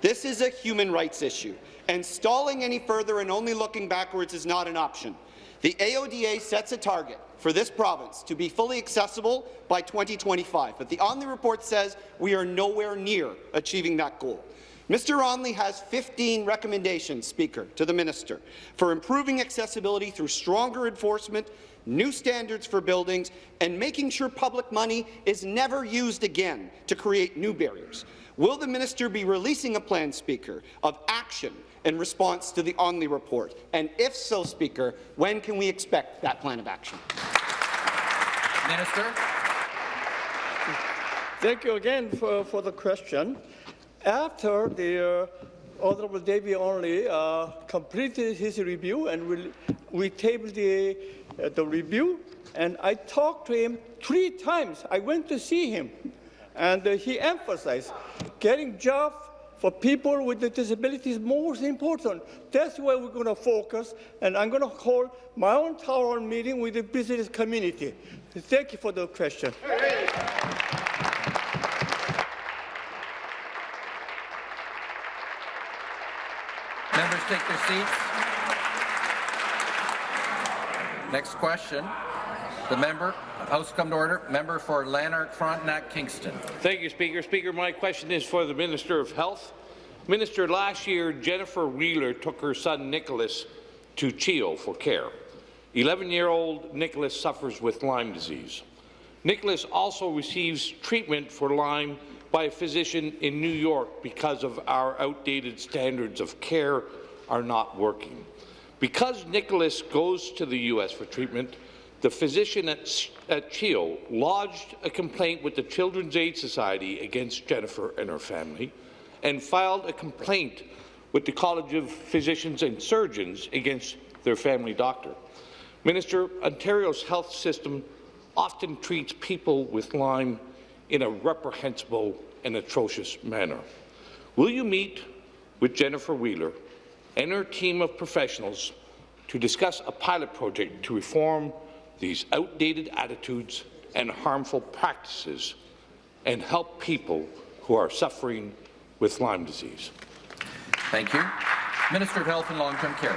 This is a human rights issue, and stalling any further and only looking backwards is not an option. The AODA sets a target for this province to be fully accessible by 2025, but the Onley report says we are nowhere near achieving that goal. Mr. Onley has 15 recommendations, Speaker, to the minister for improving accessibility through stronger enforcement, new standards for buildings, and making sure public money is never used again to create new barriers. Will the minister be releasing a plan, Speaker, of action in response to the Onley report? And if so, Speaker, when can we expect that plan of action? Minister. Thank you again for, for the question. After the uh, Honourable David Onley uh, completed his review and we, we tabled the uh, the review, and I talked to him three times. I went to see him, and uh, he emphasized getting jobs for people with the disabilities is most important. That's where we're going to focus, and I'm going to hold my own town hall meeting with the business community. Thank you for the question. Members take their seats. Next question. The member, House come to order. Member for Lanark, Frontenac, Kingston. Thank you, Speaker. Speaker, my question is for the Minister of Health. Minister, last year, Jennifer Wheeler took her son Nicholas to CHEO for care. 11-year-old Nicholas suffers with Lyme disease. Nicholas also receives treatment for Lyme by a physician in New York because of our outdated standards of care are not working. Because Nicholas goes to the U.S. for treatment, the physician at, at CHEO lodged a complaint with the Children's Aid Society against Jennifer and her family and filed a complaint with the College of Physicians and Surgeons against their family doctor. Minister, Ontario's health system often treats people with Lyme in a reprehensible and atrocious manner. Will you meet with Jennifer Wheeler and her team of professionals to discuss a pilot project to reform these outdated attitudes and harmful practices and help people who are suffering with Lyme disease? Thank you. Minister of Health and Long-Term Care.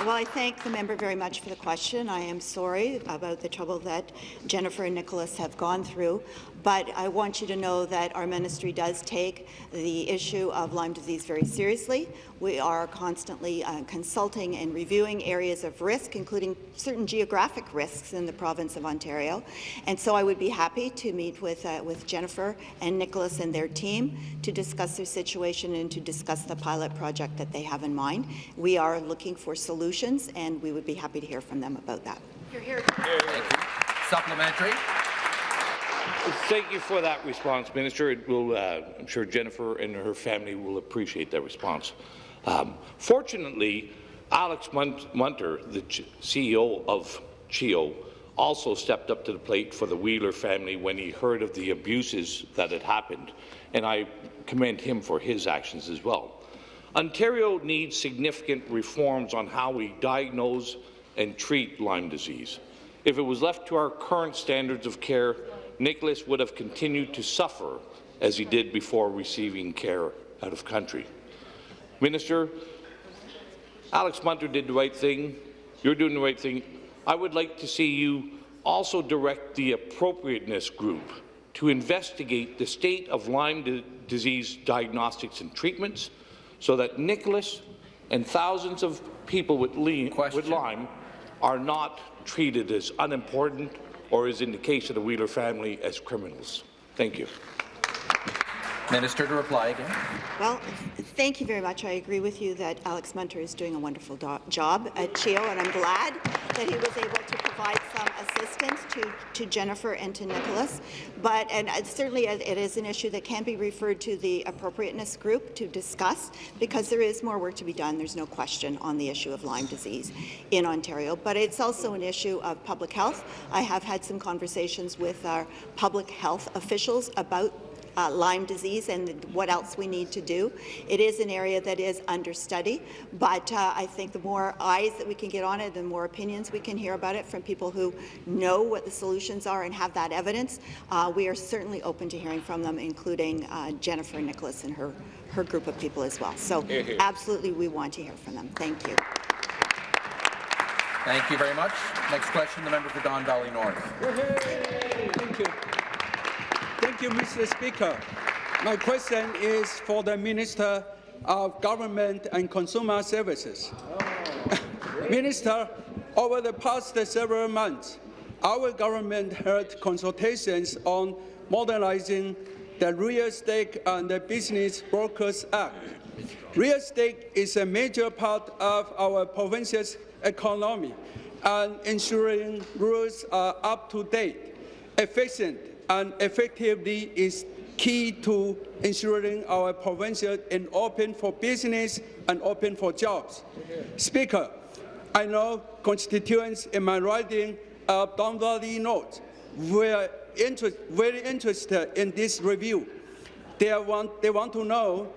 Well, I thank the member very much for the question. I am sorry about the trouble that Jennifer and Nicholas have gone through, but I want you to know that our ministry does take the issue of Lyme disease very seriously. We are constantly uh, consulting and reviewing areas of risk, including certain geographic risks in the province of Ontario. And so I would be happy to meet with, uh, with Jennifer and Nicholas and their team to discuss their situation and to discuss the pilot project that they have in mind. We are looking for solutions, and we would be happy to hear from them about that. Thank you. Supplementary. Thank you for that response, Minister. It will, uh, I'm sure Jennifer and her family will appreciate that response. Um, fortunately, Alex Munter, the CEO of CHEO, also stepped up to the plate for the Wheeler family when he heard of the abuses that had happened, and I commend him for his actions as well. Ontario needs significant reforms on how we diagnose and treat Lyme disease. If it was left to our current standards of care, Nicholas would have continued to suffer as he did before receiving care out of country. Minister, Alex Munter did the right thing. You're doing the right thing. I would like to see you also direct the appropriateness group to investigate the state of Lyme disease diagnostics and treatments so that Nicholas and thousands of people with, with Lyme are not treated as unimportant or is in the case of the Wheeler family as criminals. Thank you. Minister to reply again. Well, thank you very much. I agree with you that Alex Munter is doing a wonderful job at CHEO, and I'm glad that he was able to provide some assistance to, to Jennifer and to Nicholas. But and certainly it is an issue that can be referred to the appropriateness group to discuss because there is more work to be done. There's no question on the issue of Lyme disease in Ontario. But it's also an issue of public health. I have had some conversations with our public health officials about uh, Lyme disease and what else we need to do. It is an area that is under study, but uh, I think the more eyes that we can get on it, the more opinions we can hear about it from people who know what the solutions are and have that evidence. Uh, we are certainly open to hearing from them, including uh, Jennifer Nicholas and her, her group of people as well. So absolutely we want to hear from them. Thank you. Thank you very much. Next question, the member for Don Valley North. Thank you. Thank you, Mr. Speaker. My question is for the Minister of Government and Consumer Services. (laughs) Minister, over the past several months, our government held consultations on modernizing the Real Estate and the Business Brokers Act. Real estate is a major part of our province's economy, and ensuring rules are up to date, efficient, and effectively is key to ensuring our province is open for business and open for jobs. Speaker, I know constituents in my riding of Don Valley North were very interested in this review. They want, they want to know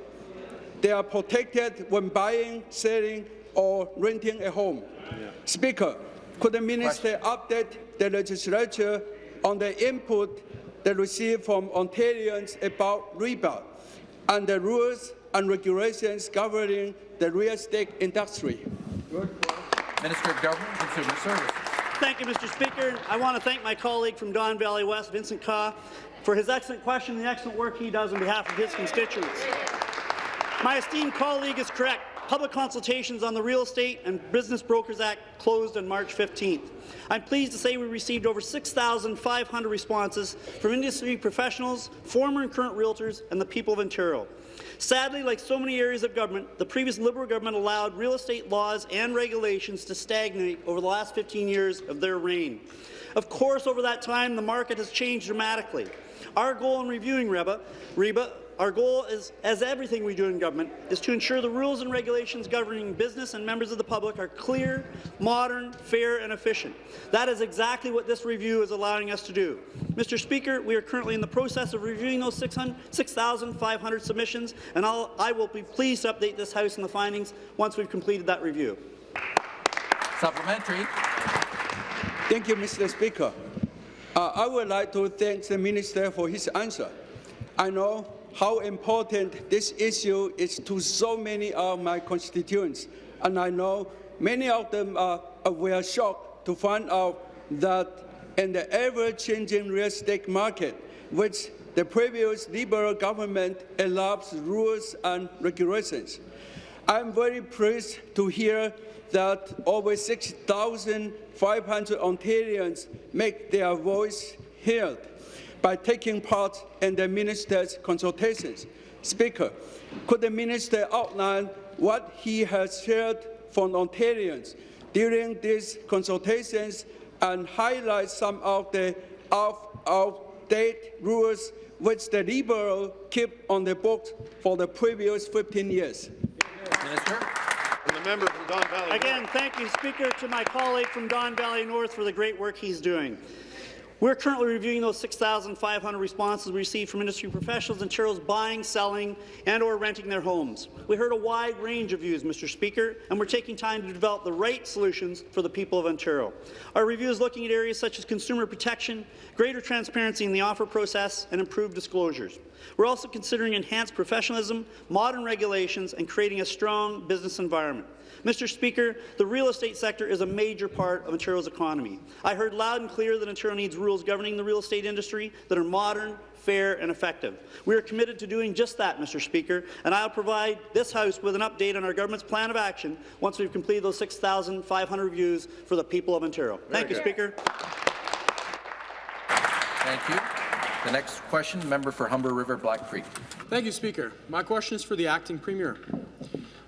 they are protected when buying, selling, or renting a home. Yeah. Speaker, could the minister Question. update the legislature on the input they received from Ontarians about REBA and the rules and regulations governing the real estate industry? Minister of Government and Consumer Services. Thank you, Mr. Speaker. I want to thank my colleague from Don Valley West, Vincent Ke, for his excellent question and the excellent work he does on behalf of his constituents. My esteemed colleague is correct. Public consultations on the Real Estate and Business Brokers Act closed on March 15th. I'm pleased to say we received over 6,500 responses from industry professionals, former and current realtors, and the people of Ontario. Sadly, like so many areas of government, the previous Liberal government allowed real estate laws and regulations to stagnate over the last 15 years of their reign. Of course, over that time, the market has changed dramatically. Our goal in reviewing REBA, REBA our goal, is, as everything we do in government, is to ensure the rules and regulations governing business and members of the public are clear, modern, fair and efficient. That is exactly what this review is allowing us to do. Mr. Speaker, we are currently in the process of reviewing those 6,500 submissions, and I'll, I will be pleased to update this House on the findings once we've completed that review. Supplementary. Thank you, Mr. Speaker. Uh, I would like to thank the Minister for his answer. I know how important this issue is to so many of my constituents, and I know many of them are, uh, were shocked to find out that in the ever-changing real estate market, which the previous Liberal government elapsed rules and regulations. I'm very pleased to hear that over 6,500 Ontarians make their voice heard by taking part in the minister's consultations. Speaker, could the minister outline what he has heard from Ontarians during these consultations and highlight some of the out-of-date rules which the Liberal keep on the books for the previous 15 years? Minister. And the member from Don Valley Again, thank you, Speaker, to my colleague from Don Valley North for the great work he's doing. We're currently reviewing those 6,500 responses we received from industry professionals and churros buying, selling, and or renting their homes. We heard a wide range of views, Mr. Speaker, and we're taking time to develop the right solutions for the people of Ontario. Our review is looking at areas such as consumer protection, greater transparency in the offer process, and improved disclosures. We're also considering enhanced professionalism, modern regulations, and creating a strong business environment. Mr. Speaker, the real estate sector is a major part of Ontario's economy. I heard loud and clear that Ontario needs rules governing the real estate industry that are modern, fair and effective. We are committed to doing just that, Mr. Speaker, and I'll provide this House with an update on our government's plan of action once we've completed those 6,500 reviews for the people of Ontario. Very Thank good. you, Speaker. Thank you. The next question, member for Humber River Black Creek. Thank you, Speaker. My question is for the acting premier.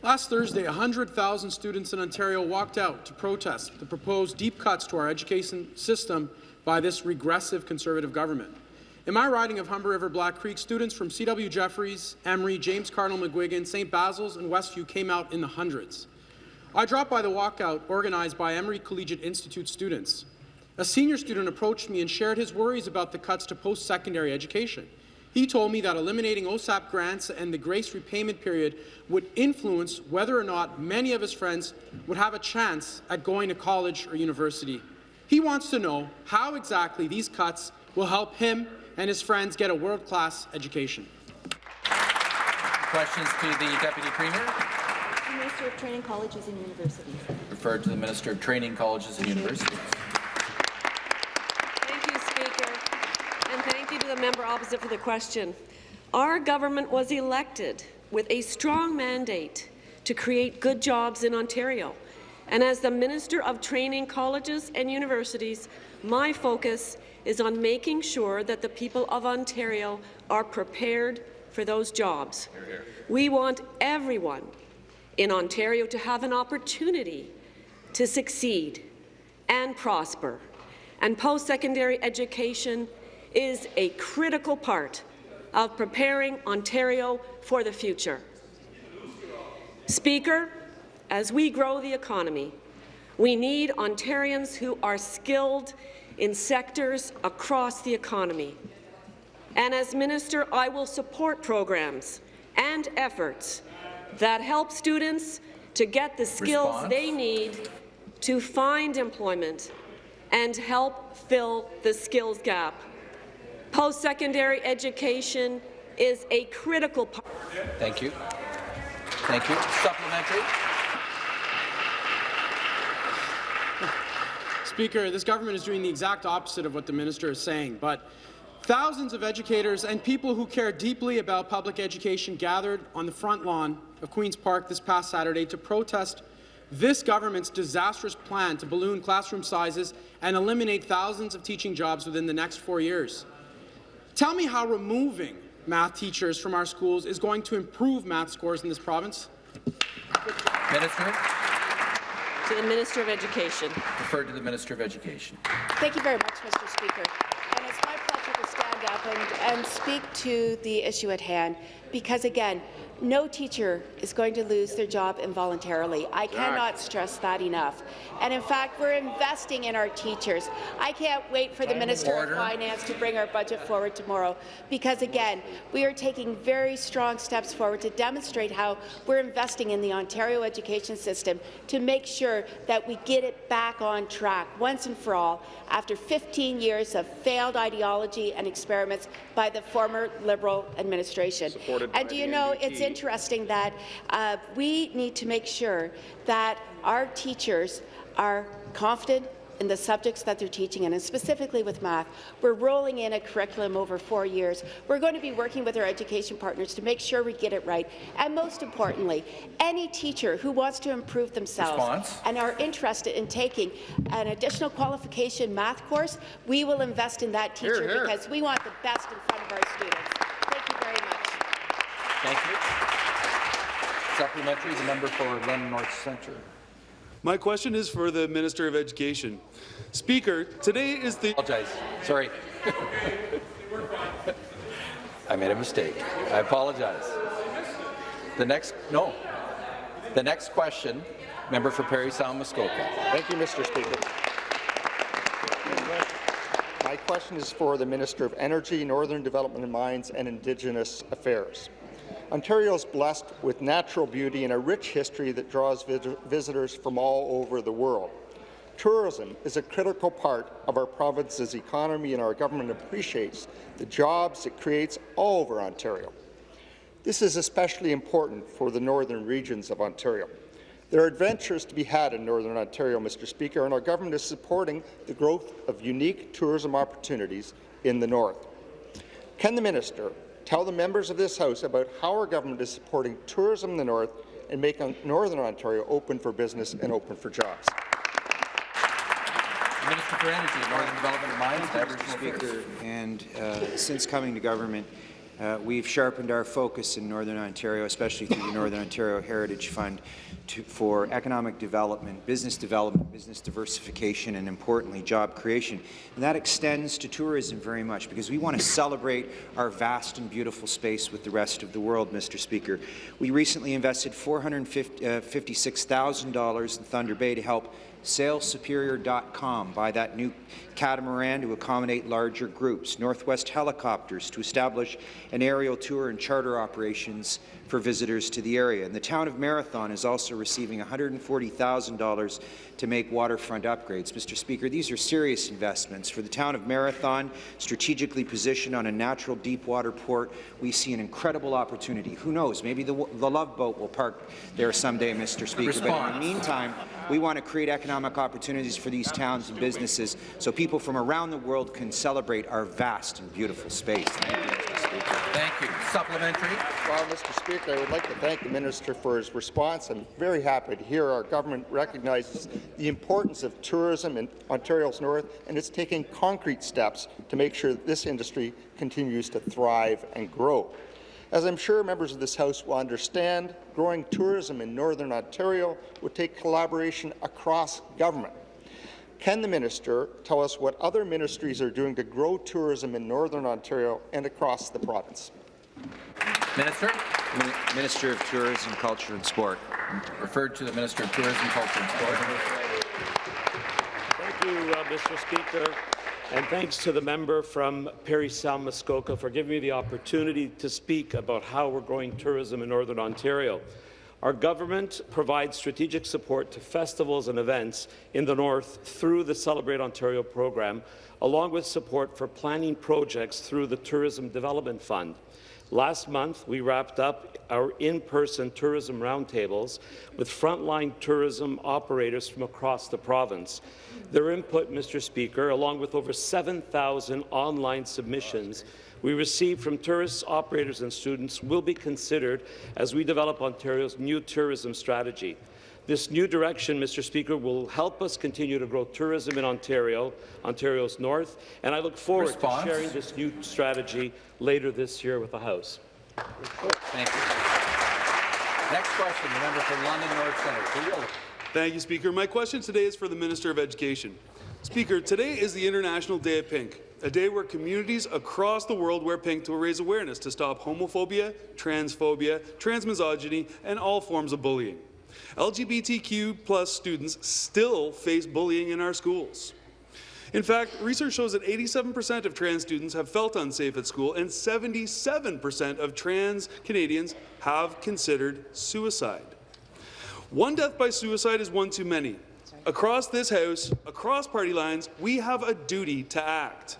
Last Thursday, 100,000 students in Ontario walked out to protest the proposed deep cuts to our education system by this regressive Conservative government. In my riding of Humber River Black Creek, students from C.W. Jeffreys, Emery, James Cardinal McGuigan, St. Basil's, and Westview came out in the hundreds. I dropped by the walkout organized by Emery Collegiate Institute students. A senior student approached me and shared his worries about the cuts to post-secondary education. He told me that eliminating OSAP grants and the grace repayment period would influence whether or not many of his friends would have a chance at going to college or university. He wants to know how exactly these cuts will help him and his friends get a world-class education. Questions to the Deputy Premier. The Minister of Training Colleges and Universities. Referred to the Minister of Training Colleges and Universities. to the member opposite for the question. Our government was elected with a strong mandate to create good jobs in Ontario. And as the Minister of Training Colleges and Universities, my focus is on making sure that the people of Ontario are prepared for those jobs. Here, here. We want everyone in Ontario to have an opportunity to succeed and prosper. And post-secondary education is a critical part of preparing Ontario for the future. Speaker, as we grow the economy, We need Ontarians who are skilled in sectors across the economy. And as minister, I will support programs and efforts that help students to get the skills Response. they need to find employment and help fill the skills gap. Post-secondary education is a critical part. Thank you. Thank you. Supplementary. Speaker, this government is doing the exact opposite of what the minister is saying, but thousands of educators and people who care deeply about public education gathered on the front lawn of Queen's Park this past Saturday to protest this government's disastrous plan to balloon classroom sizes and eliminate thousands of teaching jobs within the next four years. Tell me how removing math teachers from our schools is going to improve math scores in this province. Minister. To the Minister of Education. Referred to the Minister of Education. Thank you very much, Mr. Speaker. And it's my pleasure to stand up and, and speak to the issue at hand because, again, no teacher is going to lose their job involuntarily. I cannot stress that enough. And in fact, we're investing in our teachers. I can't wait for the Minister Order. of Finance to bring our budget forward tomorrow because, again, we are taking very strong steps forward to demonstrate how we're investing in the Ontario education system to make sure that we get it back on track once and for all after 15 years of failed ideology and experiments by the former Liberal administration. Supported and do you know, NDP. it's interesting that uh, we need to make sure that our teachers are confident in the subjects that they're teaching and specifically with math. We're rolling in a curriculum over four years. We're going to be working with our education partners to make sure we get it right. And most importantly, any teacher who wants to improve themselves Response. and are interested in taking an additional qualification math course, we will invest in that teacher Hear, hear. because we want the best in front of our students. Thank you very much. Thank you. Supplementary, the member for London North Centre. My question is for the Minister of Education. Speaker, today is the... Apologize. Sorry. I made a mistake. I apologize. The next, no. The next question, member for Parry Sound Muskoka. Thank you, Mr. Speaker. My question is for the Minister of Energy, Northern Development and Mines and Indigenous Affairs. Ontario is blessed with natural beauty and a rich history that draws vis visitors from all over the world. Tourism is a critical part of our province's economy, and our government appreciates the jobs it creates all over Ontario. This is especially important for the northern regions of Ontario. There are adventures to be had in Northern Ontario, Mr. Speaker, and our government is supporting the growth of unique tourism opportunities in the north. Can the minister tell the members of this House about how our government is supporting tourism in the north and making Northern Ontario open for business and open for jobs? Minister for Energy, Northern Development and Mines, Mr. Aboriginal Speaker, and uh, since coming to government, uh, we've sharpened our focus in Northern Ontario, especially through the Northern Ontario Heritage Fund, to, for economic development, business development, business diversification, and importantly, job creation. And that extends to tourism very much because we want to celebrate our vast and beautiful space with the rest of the world, Mr. Speaker. We recently invested $456,000 in Thunder Bay to help SailSuperior.com buy that new catamaran to accommodate larger groups, Northwest Helicopters to establish an aerial tour and charter operations for visitors to the area. And the town of Marathon is also receiving $140,000 to make waterfront upgrades. Mr. Speaker, these are serious investments. For the town of Marathon, strategically positioned on a natural deep water port, we see an incredible opportunity. Who knows, maybe the, the Love Boat will park there someday, Mr. Speaker. But in the meantime, we want to create economic opportunities for these towns and businesses so people from around the world can celebrate our vast and beautiful space. Thank you, Mr. Speaker. Thank you. Supplementary. Well, Mr. Speaker, I would like to thank the minister for his response. I'm very happy to hear our government recognizes the importance of tourism in Ontario's north, and it's taking concrete steps to make sure that this industry continues to thrive and grow. As I'm sure members of this House will understand, growing tourism in Northern Ontario would take collaboration across government. Can the minister tell us what other ministries are doing to grow tourism in Northern Ontario and across the province? Minister. Minister of Tourism, Culture and Sport. Referred to the Minister of Tourism, Culture and Sport. Thank you, uh, Mr. Speaker. And thanks to the member from Parry Sound Muskoka for giving me the opportunity to speak about how we're growing tourism in Northern Ontario. Our government provides strategic support to festivals and events in the North through the Celebrate Ontario program, along with support for planning projects through the Tourism Development Fund. Last month, we wrapped up our in-person tourism roundtables with frontline tourism operators from across the province. Their input, Mr. Speaker, along with over 7,000 online submissions we received from tourists, operators and students will be considered as we develop Ontario's new tourism strategy. This new direction, Mr. Speaker, will help us continue to grow tourism in Ontario, Ontario's north, and I look forward Response. to sharing this new strategy later this year with the House. Thank you. Next question, the member for London North Centre. Keel. Thank you, Speaker. My question today is for the Minister of Education. Speaker, today is the International Day of Pink, a day where communities across the world wear pink to raise awareness to stop homophobia, transphobia, transmisogyny, and all forms of bullying. LGBTQ plus students still face bullying in our schools. In fact, research shows that 87% of trans students have felt unsafe at school, and 77% of trans Canadians have considered suicide. One death by suicide is one too many. Across this House, across party lines, we have a duty to act.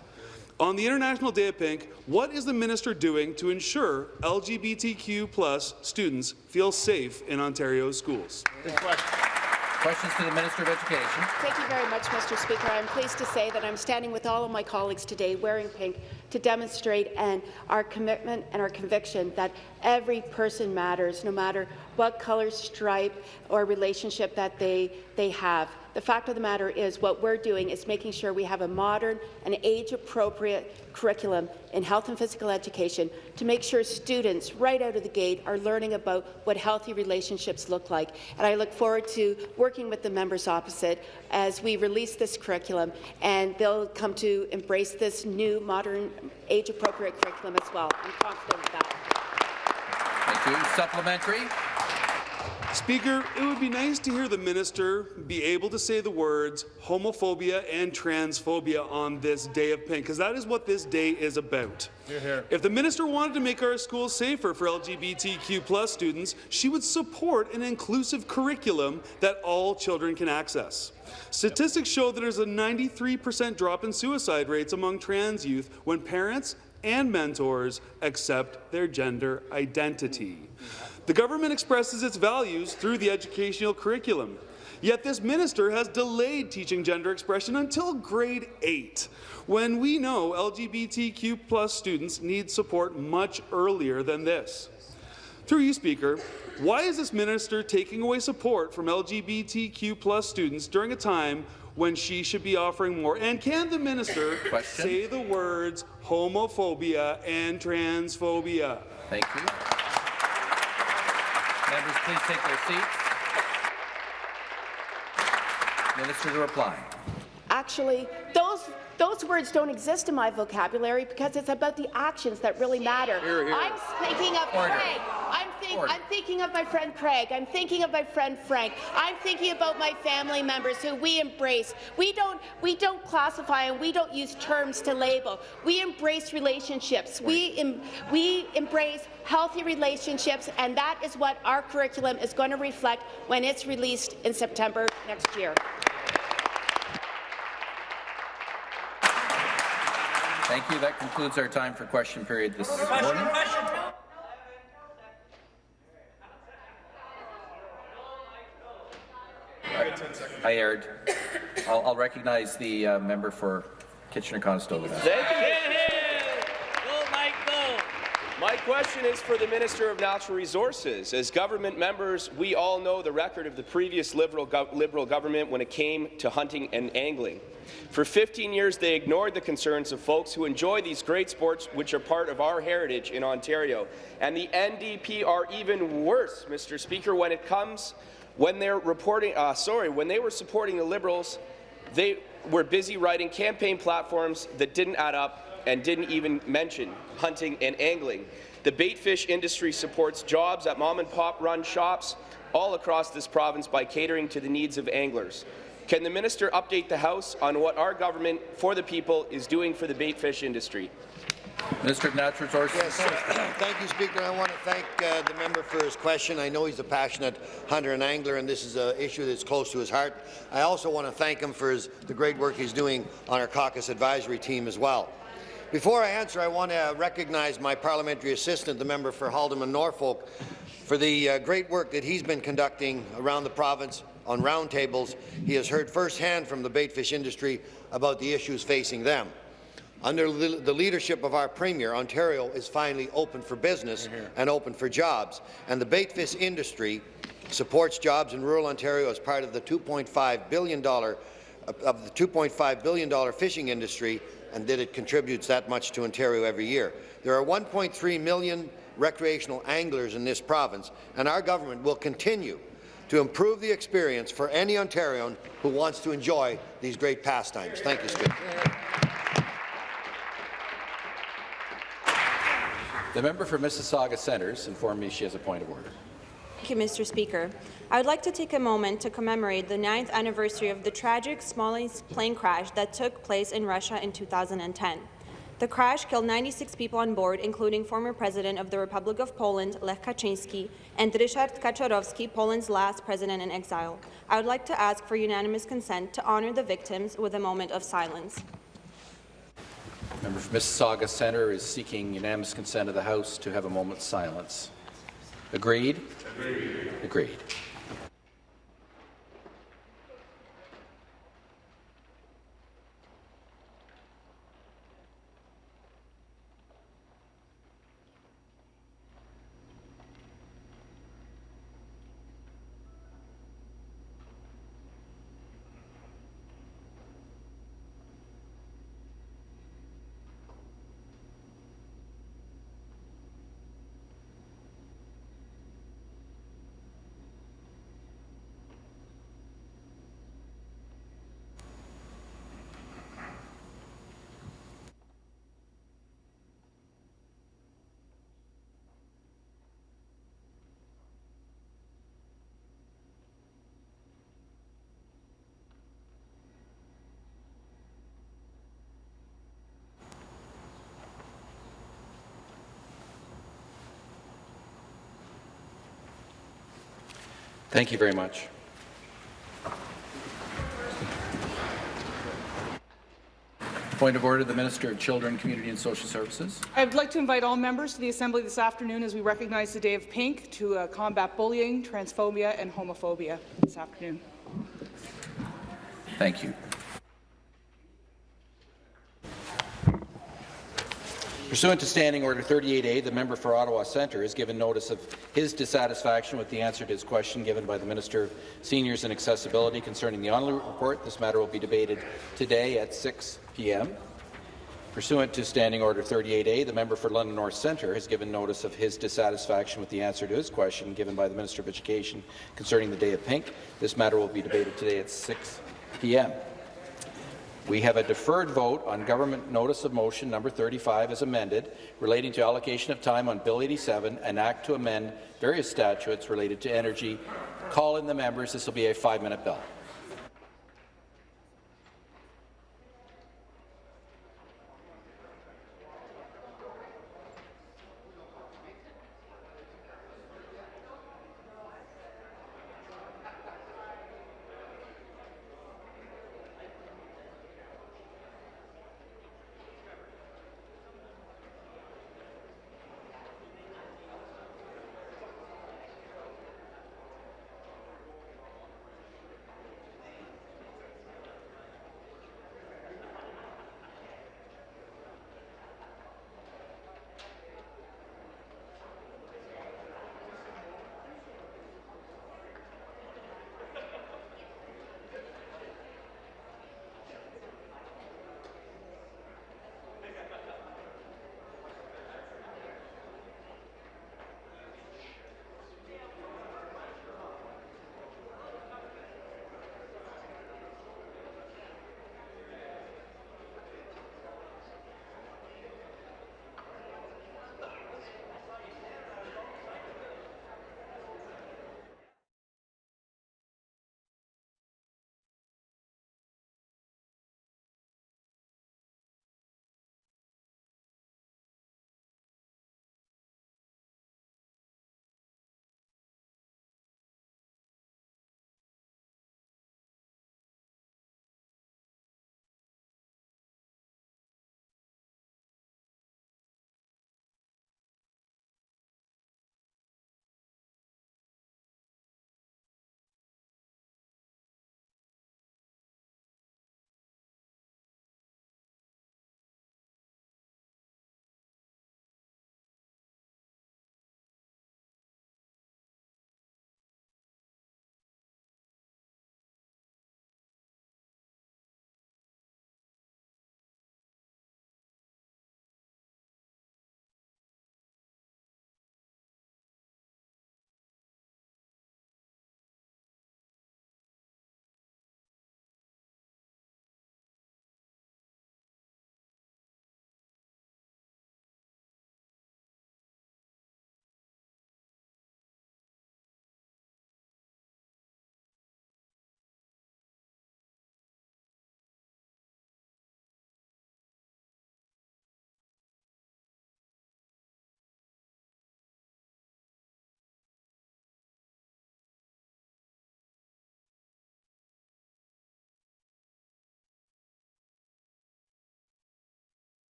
On the International Day of Pink, what is the minister doing to ensure LGBTQ plus students feel safe in Ontario's schools? Questions to the Minister of Education. Thank you very much, Mr. Speaker. I'm pleased to say that I'm standing with all of my colleagues today wearing pink to demonstrate and our commitment and our conviction that every person matters, no matter what color, stripe, or relationship that they, they have. The fact of the matter is what we're doing is making sure we have a modern and age-appropriate curriculum in health and physical education to make sure students right out of the gate are learning about what healthy relationships look like. And I look forward to working with the members opposite as we release this curriculum and they'll come to embrace this new modern age-appropriate curriculum as well. I'm confident of that. Thank you. Supplementary. Speaker, it would be nice to hear the minister be able to say the words homophobia and transphobia on this day of pink, because that is what this day is about. Hear, hear. If the minister wanted to make our schools safer for LGBTQ plus students, she would support an inclusive curriculum that all children can access. Statistics show that there's a 93% drop in suicide rates among trans youth when parents and mentors accept their gender identity. The government expresses its values through the educational curriculum. Yet this minister has delayed teaching gender expression until grade 8, when we know LGBTQ plus students need support much earlier than this. Through you, Speaker, why is this minister taking away support from LGBTQ plus students during a time when she should be offering more? And can the minister Question. say the words homophobia and transphobia? Thank you. Members, please take their seats. Minister to reply. Actually, those those words don't exist in my vocabulary because it's about the actions that really matter. Here, here. I'm thinking of Order. Craig. I'm, think, I'm thinking of my friend Craig. I'm thinking of my friend Frank. I'm thinking about my family members who we embrace. We don't we don't classify and we don't use terms to label. We embrace relationships. We em, we embrace healthy relationships, and that is what our curriculum is going to reflect when it's released in September next year. Thank you. That concludes our time for question period this morning. I erred. I'll, I'll recognize the uh, member for Kitchener-Conestoga. Thank you. My question is for the Minister of Natural Resources. As government members, we all know the record of the previous Liberal, gov Liberal government when it came to hunting and angling. For 15 years, they ignored the concerns of folks who enjoy these great sports which are part of our heritage in Ontario. And the NDP are even worse, Mr. Speaker, when it comes when they're reporting, uh, sorry, when they were supporting the Liberals, they were busy writing campaign platforms that didn't add up and didn't even mention hunting and angling. The baitfish industry supports jobs at mom-and-pop run shops all across this province by catering to the needs of anglers. Can the minister update the House on what our government for the people is doing for the baitfish industry? Minister of Natural Resources. Yes, (clears throat) thank you, Speaker. I want to thank uh, the member for his question. I know he's a passionate hunter and angler, and this is an issue that's close to his heart. I also want to thank him for his, the great work he's doing on our caucus advisory team as well. Before I answer, I want to recognize my parliamentary assistant, the member for Haldimand Norfolk, for the uh, great work that he's been conducting around the province on roundtables. He has heard firsthand from the baitfish industry about the issues facing them. Under the leadership of our Premier, Ontario is finally open for business and open for jobs, and the baitfish industry supports jobs in rural Ontario as part of the $2.5 billion of the $2.5 billion fishing industry and that it contributes that much to Ontario every year. There are 1.3 million recreational anglers in this province, and our government will continue to improve the experience for any Ontarian who wants to enjoy these great pastimes. Thank you, Speaker. The member for Mississauga Centres informed me she has a point of order. Thank you, Mr. Speaker. I would like to take a moment to commemorate the ninth anniversary of the tragic Smolensk plane crash that took place in Russia in 2010. The crash killed 96 people on board, including former President of the Republic of Poland, Lech Kaczynski, and Ryszard Kaczorowski, Poland's last president in exile. I would like to ask for unanimous consent to honour the victims with a moment of silence. Member for Mississauga Centre is seeking unanimous consent of the House to have a moment's silence. Agreed? Agreed. Agreed. Thank you very much. Point of order, the Minister of Children, Community and Social Services. I'd like to invite all members to the Assembly this afternoon as we recognize the Day of Pink to uh, combat bullying, transphobia and homophobia this afternoon. Thank you. Pursuant to Standing Order 38A, the member for Ottawa Centre has given notice of his dissatisfaction with the answer to his question given by the Minister of Seniors and Accessibility concerning the Onley report. This matter will be debated today at 6 p.m. Pursuant to Standing Order 38A, the member for London North Centre has given notice of his dissatisfaction with the answer to his question given by the Minister of Education concerning the Day of Pink. This matter will be debated today at 6 p.m. We have a deferred vote on government notice of motion number 35 as amended relating to allocation of time on Bill 87, an act to amend various statutes related to energy. Call in the members. This will be a five-minute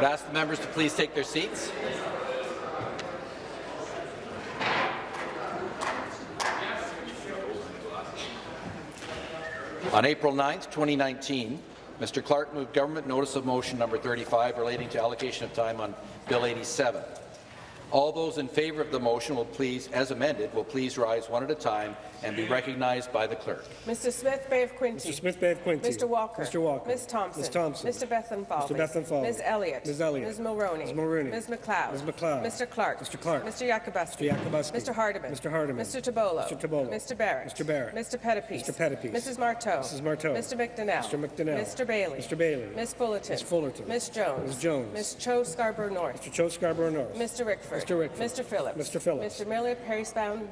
bill. ask the members to please take their seats. On April 9, 2019, Mr. Clark moved government notice of motion number 35 relating to allocation of time on Bill 87. All those in favour of the motion will please, as amended, will please rise one at a time and be recognized by the clerk. Mr. Smith, Bay of Quinte. Mr. Smith, Bay of Quinte. Mr. Walker. Mr. Walker. Ms. Thompson. Ms. Thompson. Mr. Bethlenfalvy. Mr. Bethlenfalvy. Ms. Elliott. Ms. Elliott. Ms. Mulroney. Ms. Mulroney. Ms. MacLeod. Ms. MacLeod. Mr. Clark. Mr. Clark. Mr. Yakabuski. Mr. Yakabuski. Mr. Hardeman. Mr. Hardeman. Mr. Tibollo. Mr. Tibollo. Mr. Barrett. Mr. Barrett. Mr. Pettapiece. Mr. Pettapiece. Mrs. Martow. Mrs. Martow. Mr. McDonell. Mr. McDonell. Mr. Bailey. Mr. Bailey. Ms. Fullerton. Ms. Fullerton. Ms. Jones. Ms. Jones. Ms. Cho Scarborough North. Mr. Cho Scarborough North. Mr. Rickford. Mr. Rickford. Mr. Phillips. Mr. Phillips. Mr. Miller, Parry Sound,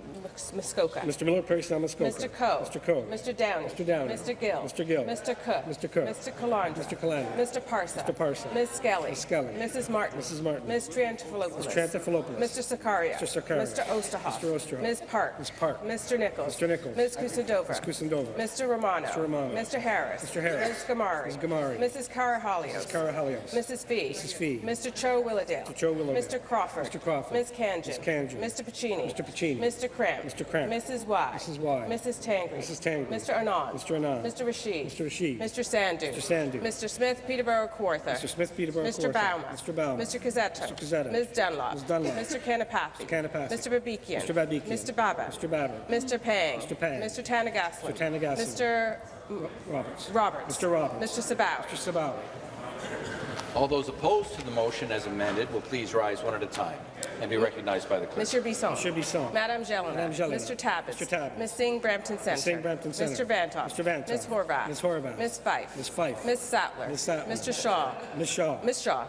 Muskoka. Mr. Miller, Parry Muskoka. Mr. Coe. Mr. Coe. Mr. Downey. Mr. Downey. Mr. Gill. Mr. Gill. Mr. Cook. Mr. Cook. Mr. Calandra. Mr. Calandra. Mr. Parsa. Mr. Parsa. Ms. Skelly. Ms. Skelly. Mrs. Martin. Mrs. Martin. Ms. Triantafilopoulos. Ms. Triantafilopoulos. Mr. Sarkaria. Mr. Sarkaria. Mr. Oosterhoff. Mr. Oosterhoff. Ms. Park. Ms. Park. Mr. Nicholls. Mr. Nicholls. Ms. Kusendova. Ms. Kusendova. Mr. Romano. Mr. Romano. Mr. Harris. Mr. Harris. Ms. Ghamari. Ms. Ghamari. Mrs. Karahalios. Ms. Karahalios. Mrs. Fee. Mrs. Fee. Mr. Cho Willowdale. Mr. Cho Willowdale. Mr. Crawford. Mr. Crawford. Ms. Khanjin. Ms. Khanjin. Mr. Piccini. Mr. Piccini. Mr. Kramp. Mr. Kramp. Mrs. Wai. Mrs. Wai. Mrs. Tangri. Mrs. Tangri. Mr. Anand. Mr. Anand. Mr. Rasheed. Mr. Rasheed. Mr. Sandhu. Mr. Sandhu. Mr. Smith, Peterborough Kawartha. Mr. Smith, Peterborough Mr. Bouma. Mr. Bouma. Mr. Cuzzetto. Mr. Cuzzetto. Ms. Dunlop. Ms. Dunlop. Mr. Kanapathi. Mr. Kanapathi. Mr. Babikian. Mr. Babikian. Mr. Baber. Mr. Baber. Mr. Pang. Mr. Pang. Mr. Thanigasalam. Mr. Thanigasalam. Mr. Roberts. Roberts. Mr. Roberts. Mr. Sabawy. Mr. Sabawy. All those opposed to the motion as amended will please rise one at a time and be recognized by the clerk. Mr. Bisson. Mr. Bisson. Madame Gélinas. Madame Gélinas. Mr. Tabuns. Mr. Tabuns. Ms. Singh Brampton Center. Ms. Singh Brampton Centre. Mr. Vanthof. Mr. Vanthof. Ms. Horwath. Ms. Horwath. Ms. Fife. Ms. Fife. Ms. Sattler. Ms. Sattler. Mr. Shaw. Ms. Shaw. Ms. Shaw.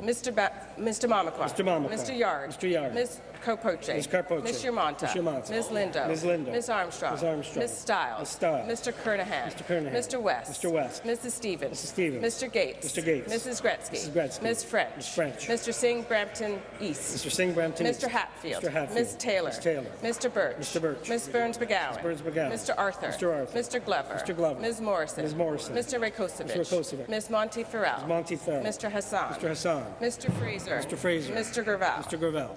Mr. Ba Mr. Mamakwa. Mr. Mamakwa. Mr. Yarde. Mr. Yarde. Ms. Karpoche. Ms. Karpoche. Ms. Yermonta. Ms. Yermonta. Ms. Lindo. Ms. Lindo. Ms. Armstrong. Ms. Armstrong. Ms. Stiles. Ms. Stiles. Mr. Kernaghan. Mr. Kernaghan. Mr. West. Mr. West. Mrs. Stevens. Mrs. Stevens. Mr. Gates. Mr. Gates. Mrs. Gretzky. Mrs. Gretzky. Ms. French. Ms. French. Mr. Singh Brampton East. Mr. Singh Brampton Mr. East. Hatfield. Mr. Hatfield. Ms. Taylor. Ms. Taylor. Mr. Burch. Mr. Burch. Ms. Berns McGown. Ms. Berns McGown. Mr. Arthur. Mr. Arthur. Mr. Glover. Mr. Glover. Ms. Morrison. Ms. Morrison. Mr. Rakocevic. Mr. Rakocevic. Ms. Monteith Farrell. Ms. Monteith Farrell. Mr. Hassan. Mr. Hassan. Mr. Fraser. Mr. Fraser. Mr. Gravelle. Mr. Gravelle.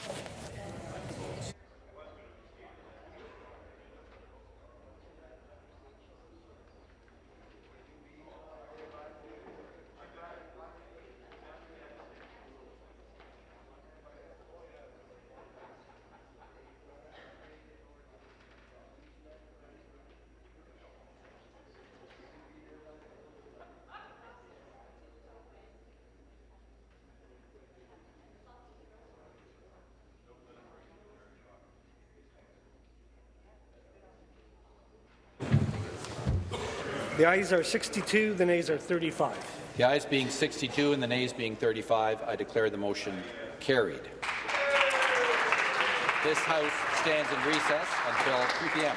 The ayes are 62, the nays are 35. The ayes being 62 and the nays being 35, I declare the motion carried. This House stands in recess until 3 p.m.